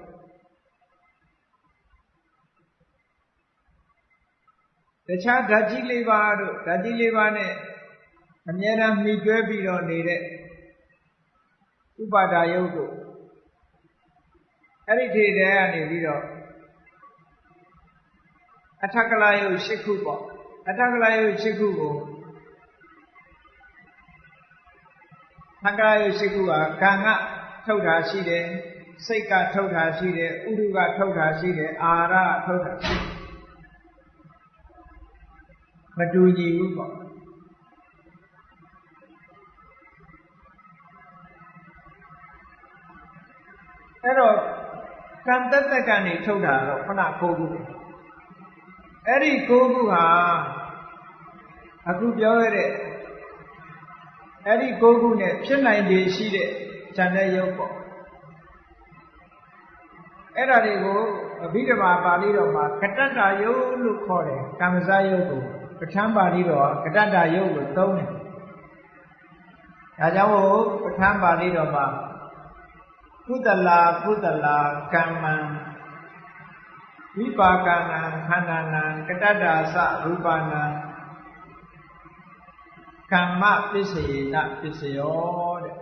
တခြားဓာတ်ကြီးလေးပါတို့ဓာတ်ကြီးလေးပါနဲ့အမြဲတမ်းမှီတွဲပြီးတော့နေတဲ့ ဥပါဒါယုတ်တို့အဲ့ဒီထေတဲ့ကနေပြီးတော့အထကလာယုတ်၈ခုပေါ့အထကလာယုတ်၈ခုကိုထကလာယုတ်၈ခုကကံကထုတ်တာရှိတယ်စိတ်ကထုတ်တာရှိတယ်ဥဒုကထုတ်တာရှိတယ်အာရကထုတ်တာရှိတယ်မတူညီဘူးပေါ့ အဲ့တော့ကံတက်တက်ကနေထုတ်တာတော့ခုန၉ခုအဲ့ဒီ၉ခုဟာအခုပြောရတဲ့အဲ့ဒီကိုခုနဲ့ဖြစ်နိုင်တယ်ရှိတဲ့ဉာဏ်တဲ့ယုတ်ပေါ့အဲ့ဒါတွေကိုအဘိဓမ္မာပါဠိတော်မှာကတ္တတာယုတ်လို့ခေါ်တယ်ကမ္မဇယုတ်ကိုပဋ္ဌာန်းပါဠိတော်ကတ္တတာယုတ်လို့သုံးတယ်ဒါကြောင့်မို့ပဋ္ဌာန်းပါဠိတော်မှာ ကုသလာကုသလာကမ္မံဝိပါကနံခန္ဓာနံကတ္တတာသရူပနံကမ္မပစ္စယေနပစ္စယောတဲ့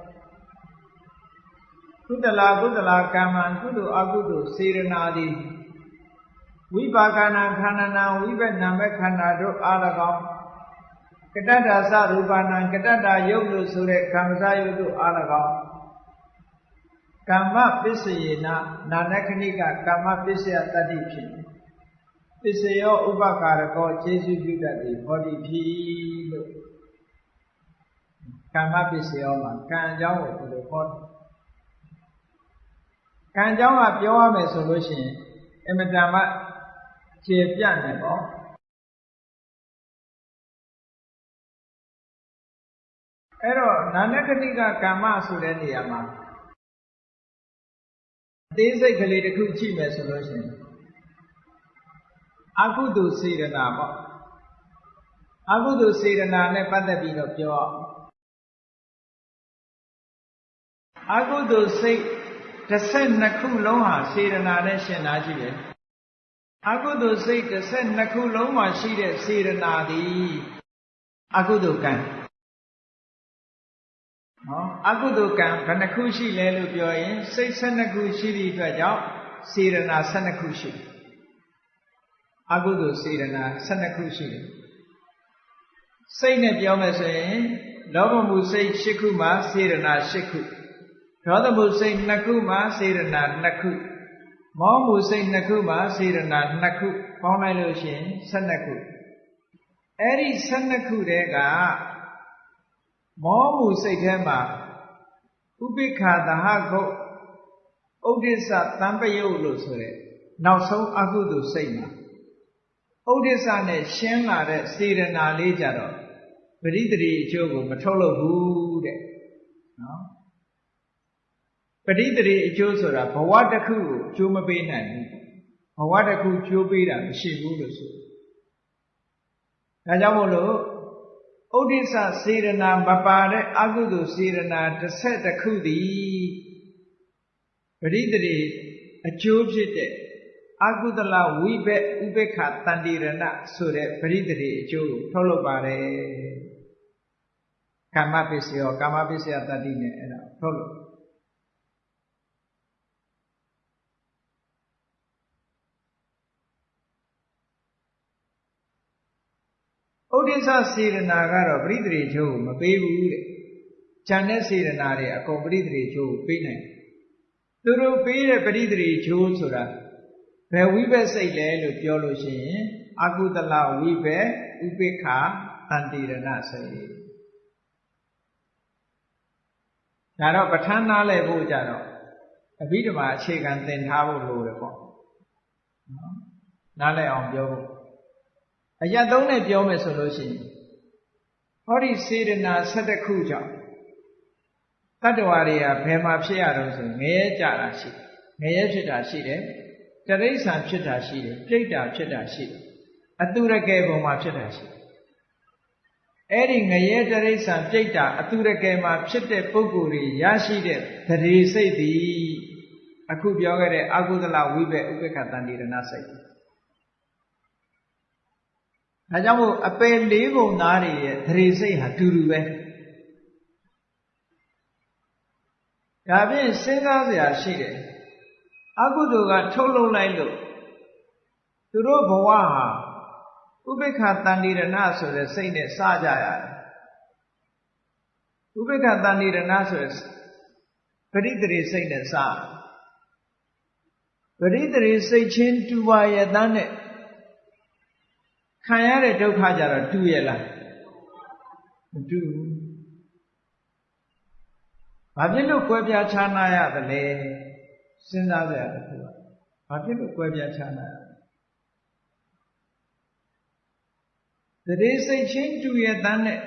ကုသလာကုသလာကမ္မံကုသိုလ်အကုသိုလ်စေရနာသည်ဝိပါကနာခန္ဓာနာဝိပနာမခန္ဓာတို့အား၎င်းကတ္တတာသရူပနာကတ္တတာယုတ်လို့ဆိုတဲ့ကမ္မဇယုတ်တို့အား၎င်း ကမ္မပစ္စယေနနာနခဏိကကမ္မပစ္စယတတ္တိဖြစ်ပစ္စယောဥပကာရကောခြေစုပြုတတ်သည်ဟောတိဖြစ်လို့ကမ္မပစ္စယောမှာကံအကြောင်းကိုဒီလိုဟောတယ်ကံအကြောင်းကပြောရမယ်ဆိုလို့ရှိရင်အမတန်မှကျေပြတ်နေပေါ့အဲ့တော့နာနကတိကကမ္မဆိုတဲ့နေရာမှာ အသေးစိတ်ကလေးတစ်ခုကြည့်မယ်ဆိုလို့ရှိရင်အကုသိုလ်စေရနာပေါ့အကုသိုလ်စေရနာနဲ့ပတ်သက်ပြီးတော့ပြောအကုသိုလ်စိတ်12ခုလုံးဟာစေရနာနဲ့ရှင်းတာကြည့်တယ်အကုသိုလ်စိတ်12ခုလုံးမှာရှိတဲ့စေရနာသည်အကုသိုလ်ကံ နော်အကုသိုလ်ကံဘယ်နှခုရှိလဲလို့ပြောရင်စိတ်12ခုရှိသည့်အတွက်ကြောင့်စေရနာ12ခုရှိတယ်အကုသိုလ်စေရနာ12ခုရှိတယ်စိတ်နဲ့ပြောမယ်ဆိုရင်လောဘမှုစိတ်8ခုမှာစေရနာ8ခုဒေါသမှုစိတ်2ခုမှာစေရနာ2ခုမောမှုစိတ်2ခုမှာစေရနာ2ခုပေါင်းလိုက်လို့ရှိရင်12ခုအဲ့ဒီ12ခုတည်းက မောမှုစိတ်ထဲမှာဥပိ္ခာသဟကုတ်ဥဒိစ္စတံပယုတ်လို့ဆိုတဲ့နောက်ဆုံးအကုသိုလ်စိတ်မှာဥဒိစ္စနဲ့ရှင်းလာတဲ့စေရနာလေးကြတော့ပရိသေရီအကျိုးကိုမထုတ်လို့ဘူးတဲ့နော်ပရိသေရီအကျိုးဆိုတာဘဝတစ်ခုကိုကျိုးမပေးနိုင်ဘူးဘဝတစ်ခုကျိုးပေးတာမရှိဘူးလို့ဆိုဒါကြောင့်မို့လို့ ဥဒိစ္စစေရနာမပါတဲ့အကုသိုလ်စေရနာတစ်တစ်ခုသည်ပရိသေရီအကျိုးဖြစ်တဲ့အကုသလဝိဘက်ဥပေက္ခတန်တိရဏဆိုတဲ့ပရိသေရီအကျိုးကိုထုတ်လုပ်ပါတယ်ကာမပစ္စယောကာမပစ္စယတတ္တိနဲ့အဲ့ဒါထုတ်လုပ် ဥဒိစ္စစေရနာကတော့ပရိသေရိချိုးကိုမပေးဘူးတဲ့။ဉာဏ်နဲ့စေရနာတွေအကုန်ပရိသေရိချိုးကိုပေးနိုင်တယ်။သူတို့ပေးတဲ့ပရိသေရိချိုးဆိုတာဘယ်ဝိဘက်စိတ်လဲလို့ပြောလို့ရှိရင်အကုသလဝိဘက်ဥပိ္ပခာတန်တိရဏစိတ်ဒါတော့ပဋ္ဌာန်းနားလဲဖို့ကြတော့အဘိဓမ္မာအခြေခံသင်ထားဖို့လိုတယ်ပေါ့နော်နားလဲအောင်ပြောဖို့ အရသုံးနဲ့ပြောမယ်ဆိုလို့ရှိရင်ဟောဒီစေတနာ7ခုကြောင့်တတ္တဝါတွေကဘယ်မှာဖြစ်ရတော့ဆိုငရဲကြတာရှိငရဲဖြစ်တာရှိတယ်တရိษံဖြစ်တာရှိတယ်ပြိတ္တာဖြစ်တာရှိတယ်အတုရကယ်ပုံမှာဖြစ်တာရှိတယ်အဲ့ဒီငရဲတရိษံပြိတ္တာအတုရကယ်မှာဖြစ်တဲ့ပုဂ္ဂိုလ်တွေရရှိတဲ့သတိစိတ်သည်အခုပြောခဲ့တဲ့အကုသလဝိဘက်ဥပ္ပခတန်တိရဏစိတ် ဒါကြောင့်မို့အပယ်လေးပုံသားတွေရဲ့သတိစိတ်ဟာတူတူပဲဒါဖြင့်စဉ်းစားစရာရှိတယ်အကုသိုလ်ကထုတ်လုပ်လိုက်လို့သူတို့ဘဝဟာဥပိ္ပခတန်တိရဏဆိုတဲ့စိတ်နဲ့စကြရတယ်ဥပိ္ပခတန်တိရဏဆိုတဲ့ပရိသေရိစိတ်နဲ့စပရိသေရိစိတ်ချင်းတူပါရဲ့တန်းနဲ့ ခံရတဲ့ဒုက္ခကြတော့တူရဲ့လားမတူဘူးဘာဖြစ်လို့ကွဲပြားခြားနာရသလဲစဉ်းစားကြရတဲ့ခုကဘာဖြစ်လို့ကွဲပြားခြားနာရတရေစိတ်ချင်းတူရဲ့တန်းနဲ့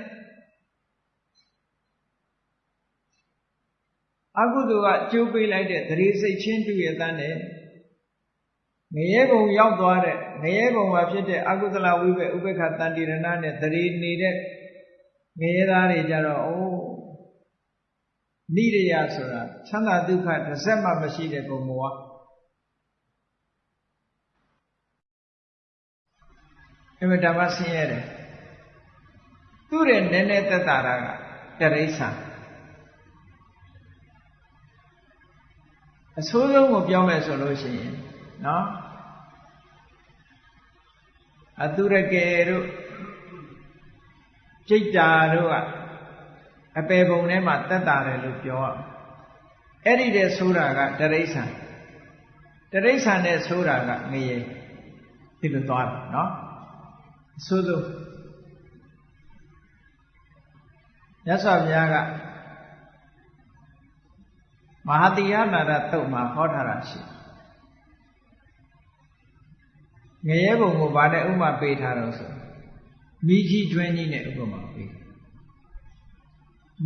အကုသိုလ်ကအကျိုးပေးလိုက်တဲ့သတိစိတ်ချင်းတူရတဲ့နဲ့ ငရဲဘုံရောက်သွားတဲ့ငရဲဘုံမှာဖြစ်တဲ့အကုသလဝိဘဥပေက္ခတန်တိရဏနဲ့သတိနေတဲ့ငရဲသားတွေကြတော့အိုးနိရိယဆိုတာချမ်းသာဒုက္ခတစ်စက်မှမရှိတဲ့ဘုံဘဝအမတမဆင်းရဲတယ်သူ့ရဲ့နည်းနည်းသက်တာကတရိษံအဆိုးဆုံးကိုပြောမယ်ဆိုလို့ရှိရင်နော် အတုရကေတို့ကြိတ်တာတို့ကအပေပုံထဲမှာတက်တာတယ်လို့ပြောရအဲ့ဒီတဲ့ဆိုတာကတရိษံတရိษံနဲ့ဆိုတာကငရေဒီလိုသွားတယ်နော်အဆိုးဆုံးမြတ်စွာဘုရားကမဟာတိယနာရတုတ်မှာဟောထားတာရှိ ငရဲဘုံကိုဗာနဲ့ဥမာပေးထားတော့ဆိုမိကြီးတွင်းကြီးနဲ့ဥပမာပေး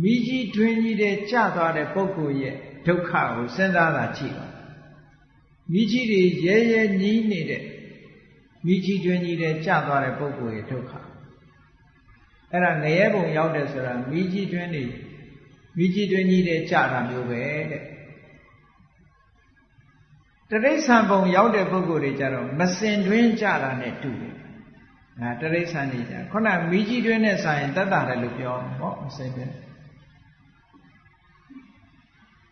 မိကြီးတွင်းကြီးတဲ့ကျသွားတဲ့ပုဂ္ဂိုလ်ရဲ့ဒုက္ခကိုစဉ်းစားတာကြည့်ပါမိကြီးတွေရဲရဲညီးနေတဲ့မိကြီးတွင်းကြီးတဲ့ကျသွားတဲ့ပုဂ္ဂိုလ်ရဲ့ဒုက္ခအဲ့ဒါငရဲဘုံရောက်တယ်ဆိုတာမိကြီးတွင်းနေမိကြီးတွင်းကြီးတဲ့ကြတာမျိုးပဲတဲ့ တရိษံဘုံရောက်တဲ့ပုဂ္ဂိုလ်တွေကြတော့မစင်တွင်းကြတာနဲ့တူတယ်။ဒါတရိษံနေကြခုနမိကြီးတွင်းနဲ့ဆိုင်ရင်တတ်တာတယ်လို့ပြောမှာပေါ့မစင်တွင်း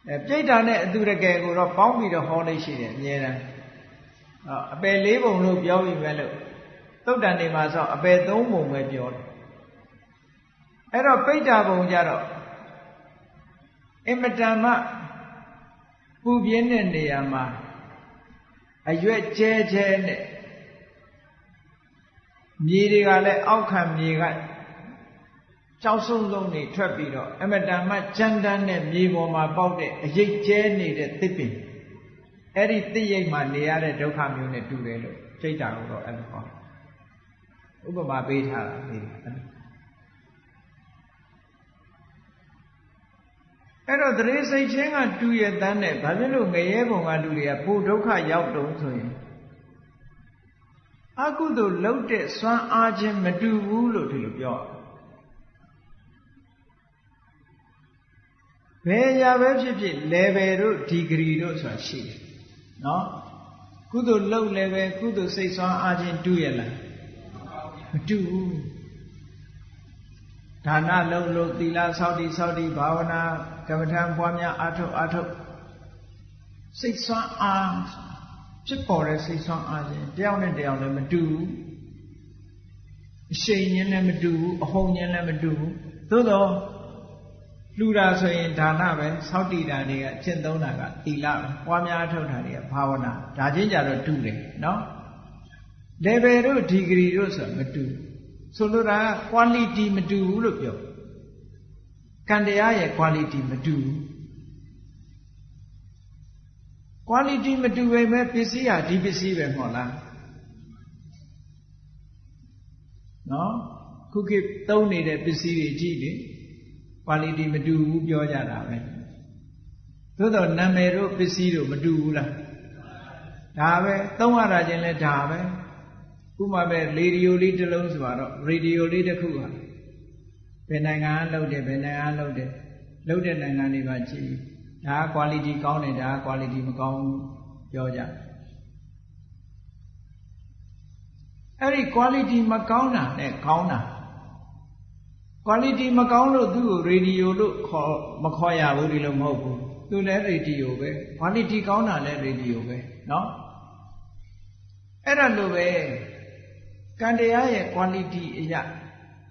အဲပြိတ္တာနဲ့အတူတကယ်ကိုတော့ပေါင်းပြီးတော့ဟောလို့ရှိတယ်အများတန်းအပယ်လေးပုံလို့ပြောပြီးပဲလို့သုတ်တန်နေမှာဆိုအပယ်သုံးပုံပဲပြောတယ်အဲ့တော့ပိဋ္ဌာဘုံကြတော့အင်မတန်မှပူပြင်းတဲ့နေရာမှာ အရွက်ကျဲကျဲနဲ့မြေတွေကလည်းအောက်ခံမြေကကြောက်ဆုံးဆုံးနေထွက်ပြီးတော့အမတန်မှကြမ်းတမ်းတဲ့မြေပေါ်မှာပေါက်တဲ့အရိပ်ကျဲနေတဲ့သစ်ပင်အဲ့ဒီသစ်ရိပ်မှာနေရတဲ့ဒုက္ခမျိုးနဲ့တူတယ်လို့စိတ်တာကိုတော့အဲ့လိုဟောဥပမာပေးထားတာဒီ အဲ့တော့တရေစိတ်ချင်းကတူရတန်းနဲ့ဘာဖြစ်လို့ငရဲပုံကလူတွေကပိုဒုက္ခရောက်တုံးဆိုရင်အကုသိုလ်လှုပ်တဲ့စွမ်းအားချင်းမတူဘူးလို့ဒီလိုပြောဘယ်ရာပဲဖြစ်ဖြစ် level တို့ degree တို့ဆိုတာရှိတယ်နော်ကုသိုလ်လှုပ်လည်းပဲကုသိုလ်စိတ်စွမ်းအားချင်းတူရလားမတူဘူး ဒါနလုံးလို့သီလဆောက်တည်ဆောက်တည်ဘာဝနာကမ္မထံပွားများအားထုတ်အားထုတ်စိတ်ဆွမ်းအားဖြစ်ပေါ်တဲ့စိတ်ဆွမ်းအားခြင်းတယောက်နဲ့တယောက်လည်းမတူဘူးအရှိန်ချင်းလည်းမတူဘူးအဟုန်ချင်းလည်းမတူဘူးသို့တော့လူတာဆိုရင်ဒါနပဲစောက်တည်တာတွေကကျင့်သုံးတာကသီလပဲပွားများထုတ်တာတွေကဘာဝနာဒါချင်းကြတော့တူတယ်နော် level တို့ degree တို့ဆိုမတူ ဆိုလိုတာ quality မတူဘူးလို့ပြောကံတရားရဲ့ quality မတူဘူး quality မတူပဲပဲပစ္စည်းဟာဒီပစ္စည်းပဲမဟုတ်လားနော်ခုခေတ်သုံးနေတဲ့ပစ္စည်းတွေကြည့်လေ quality မတူဘူးပြောကြတာပဲသို့တော့နာမည်တို့ပစ္စည်းတို့မတူဘူးလားဒါပဲသုံးရတာချင်းလဲဒါပဲ ဥမာပဲရေဒီယိုလေးတစ်လုံးဆိုတော့ရေဒီယိုလေးတစ်ခုဟာဘယ်နိုင်ငံကလုပ်တယ်ဘယ်နိုင်ငံကလုပ်တယ်လုပ်တဲ့နိုင်ငံတွေပါကြည့်ဒါက quality ကောင်းတယ်ဒါက quality မကောင်းဘူးပြောကြအဲ့ဒီ quality မကောင်းတာနဲ့ကောင်းတာ quality မကောင်းလို့သူ့ကို radio လို့ခေါ်မခေါ်ရဘူးဒီလိုမဟုတ်ဘူးသူလည်း radio ပဲ quality ကောင်းတာလည်း radio ပဲเนาะအဲ့ဒါလိုပဲ ကံတရားရဲ့ quality အရာ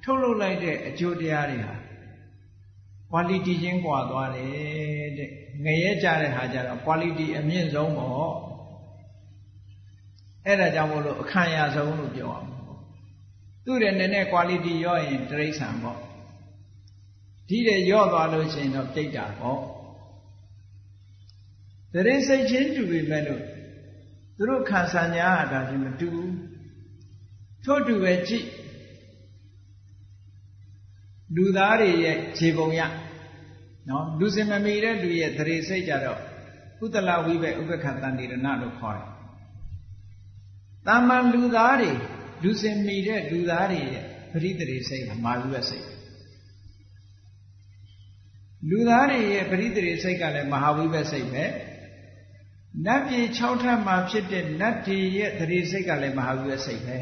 ထုတ်လုပ်လိုက်တဲ့အကျိုးတရားတွေဟာ quality ချင်းကွာသွားတယ်တဲ့ငရဲကြတဲ့ဟာကြတော့ quality အမြင့်ဆုံးပေါ့အဲ့ဒါကြောင့်မို့လို့အခံရဆုံးလို့ပြောအောင်သူ့ရဲ့နည်းနည်း quality ရော့ရင်တိရစ္ဆာန်ပေါ့ဒီတဲ့ရော့သွားလို့ရှိရင်တော့ပြိတ္တာပေါ့တရင်စိတ်ချင်းတူပြီမဲ့လို့သူတို့ခံစားညာတာချင်းမတူဘူး ထို့တူပဲကြည့်လူသားတွေရဲ့ခြေပုံရနော်လူစင်မမီတဲ့လူရဲ့သရေစိတ်ကြတော့ကုသလဝိဘက်ဥပ္ပခတန်တိရဏလို့ခေါ်တယ်တာမန်လူသားတွေလူစင်မီတဲ့လူသားတွေရဲ့ပရိသေစိတ်ကမာဝိဘက်စိတ်လူသားတွေရဲ့ပရိသေစိတ်ကလည်းမဟာဝိဘက်စိတ်ပဲနတ်ပြည်6ထပ်မှာဖြစ်တဲ့နတ်တွေရဲ့သတိစိတ်ကလည်းမဟာဝိဘက်စိတ်ပဲ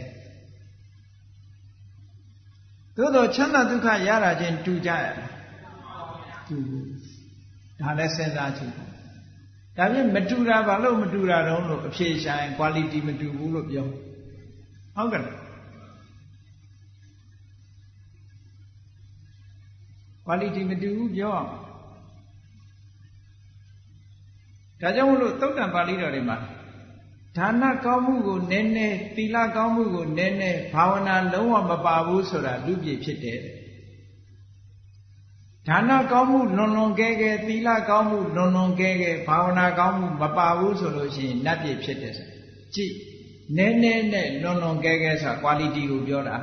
သို့တော့ချမ်းသာဒုက္ခရတာချင်းတူကြရတူဒါလည်းစဉ်းစားကြည့်ဒါဖြင့်မတူတာဘာလို့မတူတာတုံးလို့အဖြေရှာရင် quality မတူဘူးလို့ပြောဟုတ်ကဲ့ quality မတူဘူးပြောအောင်ဒါကြောင့်မလို့သုတ်တံပါဠိတော်တွေမှာ ဒါနကောင်းမှုကိုနည်းနည်းသီလကောင်းမှုကိုနည်းနည်းဘာဝနာလုံးဝမပါဘူးဆိုတာလူပြည့်ဖြစ်တယ်ဒါနကောင်းမှုလွန်လွန်ကဲကဲသီလကောင်းမှုလွန်လွန်ကဲကဲဘာဝနာကောင်းမှုမပါဘူးဆိုလို့ရှိရင်နတ်ပြည့်ဖြစ်တယ်ဆိုကြည့်နည်းနည်းနဲ့လွန်လွန်ကဲကဲဆိုတာ quality ကိုပြောတာ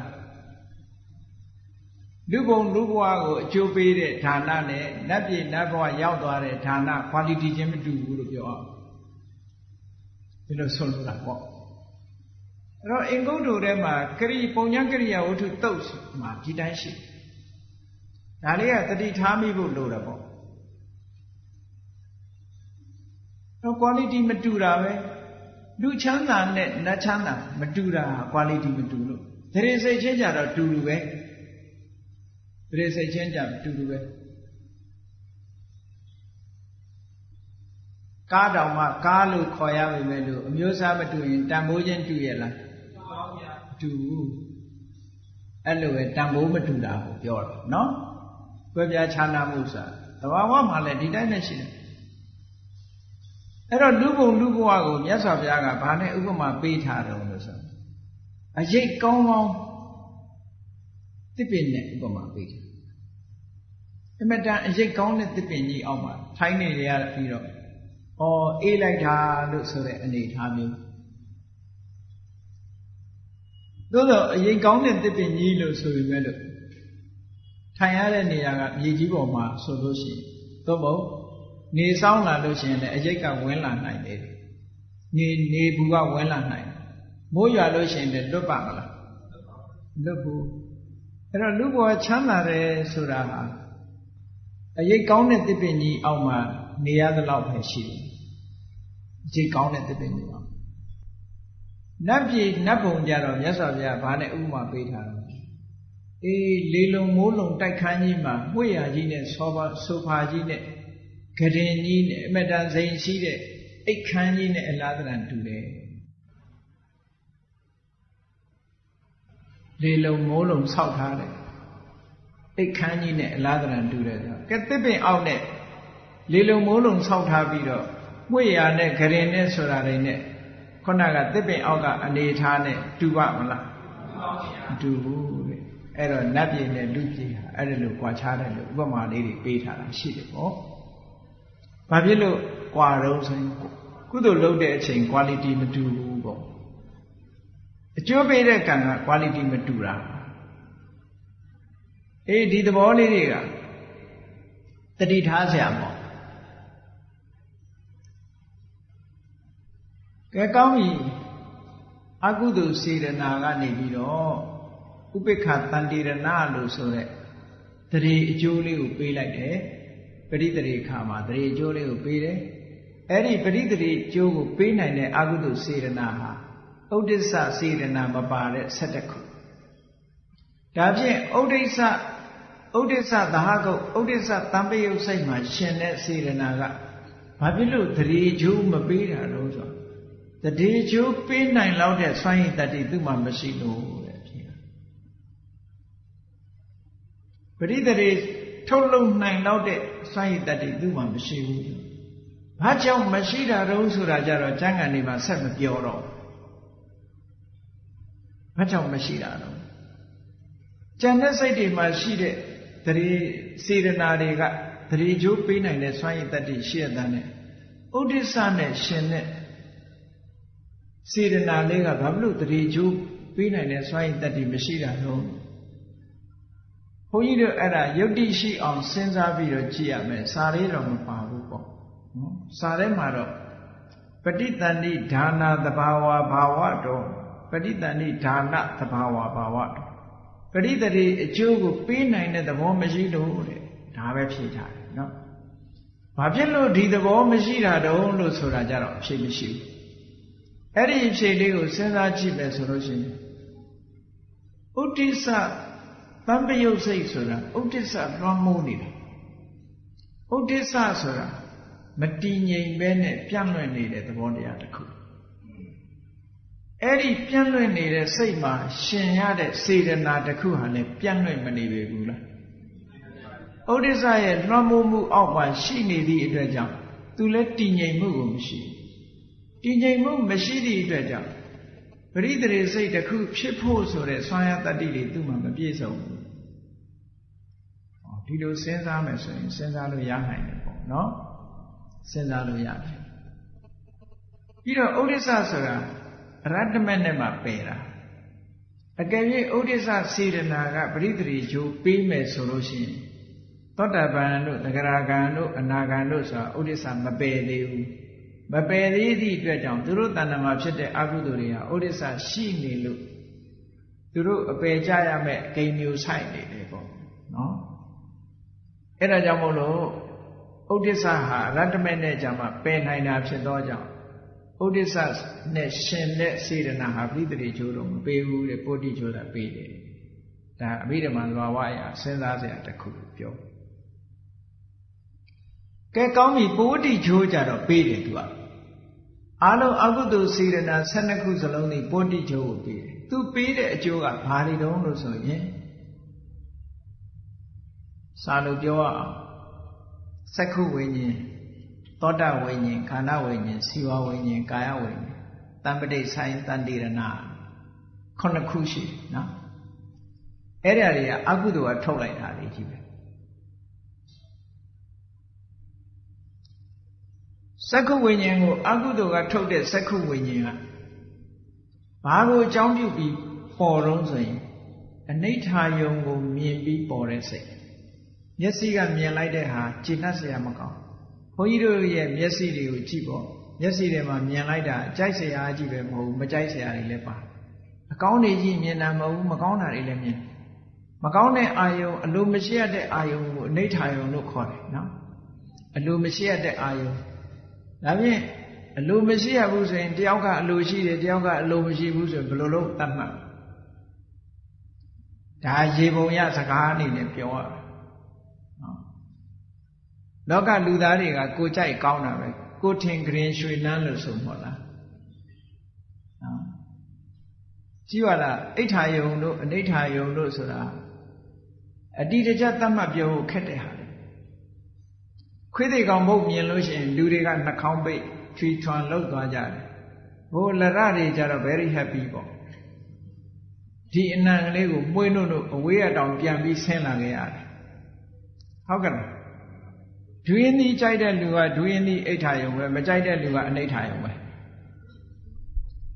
လူဘုံလူဘဝကိုအကျိုးပေးတဲ့ဌာနနဲ့နတ်ပြည်နတ်ဘဝရောက်သွားတဲ့ဌာန quality ချင်းမတူဘူးလို့ပြောအောင် ဒီလိုဆုံးလို့တာပေါ့အဲ့တော့အင်္ဂုတ္တထဲမှာကရိပုံညာကရိယာဝတ္ထုတုတ်မှာဒီတိုင်းရှိဒါလေးကတတိထားမိဖို့လိုတယ်ပေါ့တော့ quality မတူတာပဲလူချမ်းသာနဲ့နတ်ချမ်းသာမတူတာ quality မတူလို့ဒရေစိတ်ချင်းကြတော့တူတူပဲဒရေစိတ်ချင်းကြတူတူပဲ ကားတောင်မှကားလို့ခေါ်ရပါမယ်လို့အမျိုးအစားမတူရင်တန်ဖိုးချင်းတူရဲ့လားတူအဲ့လိုပဲတန်ဖိုးမတူတာကိုပြောတာနော်ကွဲပြားခြားနာမှုဆိုတာသဘာဝမှာလည်းဒီတိုင်းနဲ့ရှိတယ်အဲ့တော့လူဘုံလူဘဝကိုမြတ်စွာဘုရားကဘာနဲ့ဥပမာပေးထားတယ်လို့ဆိုအရေးကောင်းကောင်းတစ်ပင်နဲ့ဥပမာပေးတယ်အမတန်အရေးကောင်းတဲ့တစ်ပင်ကြီးအောက်မှာထိုင်းနေရပြီးတော့ ဩအေးလိုက်တာလို့ဆိုတဲ့အနေထားမျိုးသို့တော့အရေးကောင်းတဲ့တစ်ပင်ကြီးလို့ဆိုပေမဲ့လို့ထိုင်ရတဲ့နေရာကမြေကြီးပေါ်မှာဆိုလို့ရှိရင်သို့မဟုတ်နေဆောင်လာလို့ရှိရင်လည်းအရိတ်ကဝင်လာနိုင်တယ်နေနေဘူးကဝင်လာနိုင်မိုးရွာလို့ရှိရင်လည်းလွတ်ပါမလားလွတ်ဘူးအဲ့တော့လူဘဝချမ်းသာတယ်ဆိုတာဟာအရေးကောင်းတဲ့တစ်ပင်ကြီးအောက်မှာနေရသလောက်ပဲရှိတယ် အရေးကောင်းတဲ့တစ်ပင်ကြီးအောက်နတ်ပြည်နတ်ဘုံကြတော့မြတ်စွာဘုရားဘာနဲ့ဥပမာပေးထားတော့အေးလေလုံမိုးလုံတိုက်ခန်းကြီးမှာမှွေရကြီးနဲ့ဆောပါဆိုဖာကြီးနဲ့ဂရင်ကြီးနဲ့အမတန်စိန်ရှိတဲ့အိတ်ခမ်းကြီးနဲ့အလားတန်တူတယ်လေလုံမိုးလုံဆောက်ထားတယ်အိတ်ခမ်းကြီးနဲ့အလားတန်တူတယ်ဆိုကဲတစ်ပင်အောက်နဲ့လေလုံမိုးလုံဆောက်ထားပြီးတော့ မွေရနဲ့ဂရင်နဲ့ဆိုတာတွေနဲ့ခုနကသစ်ပင်အောက်ကအနေထားနဲ့တူပါမလားမတူဘူးတဲ့အဲ့တော့နတ်ပြည်နဲ့လူပြည်ဟာအဲ့လိုကြွာချတယ်လို့ဥပမာလေးတွေပေးထားတာရှိတယ်ပေါ့ဘာဖြစ်လို့ကြွာတော့ဆိုရင်ကုသိုလ်လုပ်တဲ့အချိန် quality မတူဘူးပေါ့အကျိုးပေးတဲ့ကံက quality မတူတာအေးဒီသဘောလေးတွေကတတိထားဆရာပေါ့ ကဲကောင်းပြီအကုသိုလ်စေတနာကနေပြီးတော့ဥပိ္ပခတန်တိရဏလို့ဆိုတဲ့တရေအကျိုးလေးကိုပေးလိုက်တယ်ပရိသေခါမှာတရေအကျိုးလေးကိုပေးတယ်အဲ့ဒီပရိသေအကျိုးကိုပေးနိုင်တဲ့အကုသိုလ်စေရနာဟာဥဒိစ္စစေရနာမပါတဲ့7ခုဒါဖြင့်ဥဒိစ္စဥဒိစ္စသဟကုတ်ဥဒိစ္စတံပယုတ်စိတ်မှာရှင်တဲ့စေရနာကဘာဖြစ်လို့တရေကျိုးမပေးတာလို့ဆို တရေကျိုးပေးနိုင်လောက်တဲ့စွမ်းရည်တတ္တိသူ့မှာမရှိလို့တဲ့ဖြစ်ပရိသေထုတ်လုံနိုင်တော့တဲ့စွမ်းရည်တတ္တိသူ့မှာမရှိဘူး။ဘာကြောင့်မရှိတာတုံးဆိုတာကြတော့ကျမ်းဂန်တွေမှာဆက်မပြောတော့။ဘာကြောင့်မရှိတာတုံး။ကျန်တဲ့စိတ်တွေမှာရှိတဲ့တရေစေရနာတွေကတရေကျိုးပေးနိုင်တဲ့စွမ်းရည်တတ္တိရှိရတဲ့နဲ့ဥဒိစ္စနဲ့ရှင်တဲ့ စေရနာလေးကဘာလို့တရေကျိုးပေးနိုင်တဲ့စွမ်းရည်တတ္တိမရှိတာတုံး။ကဘုန်းကြီးတို့အဲ့ဒါယုတ်တိရှိအောင်စဉ်းစားပြီးတော့ကြည့်ရမယ်စာလေးတော့မပါဘူးပေါ့နော်စာထဲမှာတော့ပဋိတန်တိဒါနာသဘာဝဘာဝတော့ပဋိတန်တိဒါနသဘာဝဘာဝတော့ပဋိတတိအကျိုးကိုပေးနိုင်တဲ့သဘောမရှိလို့တဲ့ဒါပဲဖြေထားတယ်နော်ဘာဖြစ်လို့ဒီသဘောမရှိတာတုံးလို့ဆိုတာကြတော့အဖြေမရှိဘူး အဲ့ဒီအဖြေလေးကိုစဉ်းစားကြည့်မယ်ဆိုလို့ရှိရင်ဥဒိစ္စတံပယုတ်စိတ်ဆိုတာဥဒိစ္စလွှမ်းမိုးနေတာဥဒိစ္စဆိုတာမတည်ငြိမ်ပဲနဲ့ပြန့်လွင့်နေတဲ့သဘောတရားတစ်ခုအဲ့ဒီပြန့်လွင့်နေတဲ့စိတ်မှာရှင်ရတဲ့စေတနာတစ်ခုဟာလည်းပြန့်လွင့်မနေပေဘူးလားဥဒိစ္စရဲ့လွှမ်းမိုးမှုအောက်မှာရှိနေသည့်အတွက်ကြောင့်သူလည်းတည်ငြိမ်မှုကိုမရှိ တည်ငြိမ်မှုမရှိသည့်အတွက်ကြောင့်ပရိသေစိတ်တစ်ခုဖြစ်ဖို့ဆိုတဲ့ဆွမ်းရတတ္တိတွေသူ့မှာမပြည့်စုံဘူးဒီလိုစဉ်းစားမယ်ဆိုရင်စဉ်းစားလို့ရနိုင်တယ်ပေါ့နော်စဉ်းစားလို့ရတယ်ပြီးတော့ဥဒိစ္စဆိုတာအရတ္တမနဲ့မှပယ်တာအကယ်၍ဥဒိစ္စစေတနာကပရိသေဂျိုးပေးမယ်ဆိုလို့ရှိရင်သောတာပန်တို့သဂရာဂံတို့အနာဂံတို့ဆိုတာဥဒိစ္စမပယ်သေးဘူး မပယ်သေးသည့်အတွက်ကြောင့်သူတို့တဏ္ဍမှာဖြစ်တဲ့အကုသိုလ်တွေဟာဥဒိစ္စရှိနေလို့သူတို့အပယ်ကြရမဲ့အကိန်းမျိုးဆိုင်နေတယ်ပေါ့နော်အဲ့ဒါကြောင့်မို့လို့ဥဒိစ္စဟာရတ္တမေနဲ့ကြမှာပယ်နိုင်တာဖြစ်သောကြောင့်ဥဒိစ္စနဲ့ရှင်တဲ့စေတနာဟာပြိတ္တိချိုးတော့မပေးဘူးတဲ့ပုတ္တိချိုးတာပေးတယ်ဒါအဘိဓမ္မာလွာဝအရာစဉ်းစားစရာတစ်ခုပြောကဲကောင်းပြီပုတ္တိချိုးကြတော့ပေးတယ်သူက အားလုံးအကုသိုလ်စေတနာ12ခုစလုံးนี่ပုတ္တိချိုးကိုပေးတယ်သူပေးတဲ့အကျိုးကဘာတွေတုံးလို့ဆိုရင်စာလို့ပြောအောင်စက္ခုဝိညာဉ်သောတာဝိညာဉ်ခန္ဓာဝိညာဉ်စီဝဝိညာဉ်ကာယဝိညာဉ်တံပတိဆိုင်တန်တိရဏခုနှစ်ခုရှိနော်အဲ့ဒါတွေကအကုသိုလ်ကထုတ်လိုက်တာတွေကြီးပဲ စက္ခုဝိညာဉ်ကိုအကုသိုလ်ကထုတ်တဲ့စက္ခုဝိညာဉ်ကဘာကိုအကြောင်းပြုပြီးပေါ်တော့ဆိုရင်အနိဋ္ဌာယုံကိုမြင်ပြီးပေါ်တဲ့စိတ်မျက်စိကမြင်လိုက်တဲ့ဟာကြည်နှက်စရာမကောင်းဘုန်းကြီးတို့ရဲ့မျက်စိတွေကိုကြည့်ပေါ့မျက်စိတွေမှာမြင်လိုက်တာအကြိုက်စရာအကြည့်ပဲမဟုတ်ဘူးမကြိုက်စရာတွေလည်းပါအကောင်းတွေကြီးမြင်တာမဟုတ်ဘူးမကောင်းတာတွေလည်းမြင်မကောင်းတဲ့အာယုံအလိုမရှိရတဲ့အာယုံကိုအနိဋ္ဌာယုံလို့ခေါ်တယ်နော်အလိုမရှိရတဲ့အာယုံ ဒါဖြင့်အလိုမရှိရဘူးဆိုရင်တယောက်ကအလိုရှိတယ်တယောက်ကအလိုမရှိဘူးဆိုရင်ဘယ်လိုလုပ်သတ်မှတ်ဒါရေပုံရစကားအနေနဲ့ပြောရလောကလူသားတွေကကိုကြိုက်ကောင်းတာပဲကိုထင်ကြရင်ရွှေနန်းလို့ဆိုမို့လားနော်ကြည့်ပါလားအိဋ္ဌာယုံတို့အနိဋ္ဌာယုံတို့ဆိုတာအတိတကျသတ်မှတ်ပြောဖို့ခက်တဲ့ဟာ ခွေးသေးကောင်ဘုတ်မြင်လို့ရှိရင်လူတွေကနှာခေါင်းပိတ်ချွီထွန်လှုပ်သွားကြတယ်ဘိုးလရတွေကြတော့ very happy ပေါ့ဒီအနံကလေးကိုမွေးနှုတ်လို့အဝေးအတောင်ပြန်ပြီးဆင်းလာခဲ့ရတယ်ဟုတ်ကဲ့လားဒွေနည်းကြိုက်တဲ့လူကဒွေနည်းအိဋ္ဌာယုံပဲမကြိုက်တဲ့လူကအနိဋ္ဌာယုံပဲ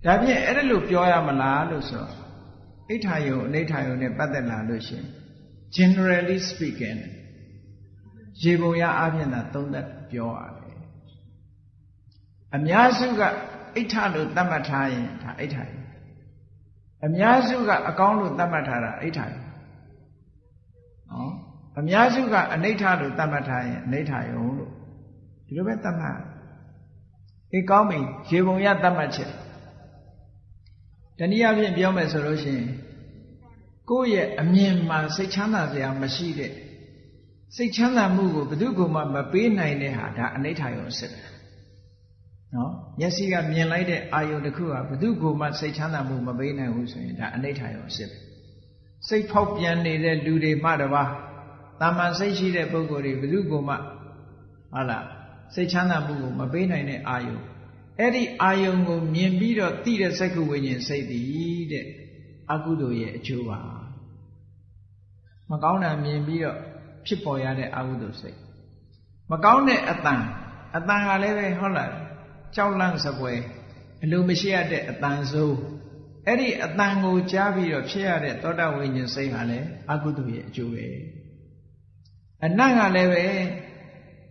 ဒါဖြင့်အဲ့ဒါလို့ပြောရမလားလို့ဆိုအိဋ္ဌာယုံအနိဋ္ဌာယုံနဲ့ပတ်သက်လာလို့ရှင် generally speaking ရေပုံရအပြင်သာသုံးသက်ပြောရတယ်အများစုကအိဋ္ဌလို့သတ်မှတ်ထားရင်ဒါအိဋ္ဌာယုံအများစုကအကောင်းလို့သတ်မှတ်ထားတာအိဋ္ဌာယုံနော်အများစုကအနိဋ္ဌလို့သတ်မှတ်ထားရင်အနိဋ္ဌယုံလို့ဒီလိုပဲသတ်မှတ်အေးကောင်းပြီရေပုံရသတ်မှတ်ချက်တနည်းအားဖြင့်ပြောမယ်ဆိုလို့ရှိရင်ကိုယ့်ရဲ့အမြင်မှစိတ်ချမ်းသာစရာမရှိတဲ့ စိတ်ချမ်းသာမှုကိုဘယ်သူကမှမပေးနိုင်တဲ့ဟာဒါအနိဋ္ဌယုံစစ်တယ်နော်မျက်စိကမြင်လိုက်တဲ့အာယုံတစ်ခုဟာဘယ်သူကမှစိတ်ချမ်းသာမှုမပေးနိုင်ဘူးဆိုရင်ဒါအနိဋ္ဌယုံစစ်တယ်စိတ်ဖောက်ပြန်နေတဲ့လူတွေမှတပါးတာမန်စိတ်ရှိတဲ့ပုဂ္ဂိုလ်တွေဘယ်သူကမှဟုတ်လားစိတ်ချမ်းသာမှုကိုမပေးနိုင်တဲ့အာယုံအဲ့ဒီအာယုံကိုမြင်ပြီးတော့သိတဲ့စက္ခုဝိညာဉ်စိတ်တည်တဲ့အကုသိုလ်ရဲ့အကျိုးပါမကောင်းတာမြင်ပြီးတော့ ဖြစ်ပေါ်ရတဲ့အကုသိုလ်စိတ်မကောင်းတဲ့အတန်အတန်ကလည်းပဲဟုတ်လားကြောက်လန့်စပွဲအလိုမရှိရတဲ့အတန်ဆိုးအဲ့ဒီအတန်ကိုကြားပြီးတော့ဖြစ်ရတဲ့သောတာဝိညာဉ်စိတ်ဟာလည်းအကုသိုလ်ရဲ့အကျိုးပဲအနတ်ကလည်းပဲ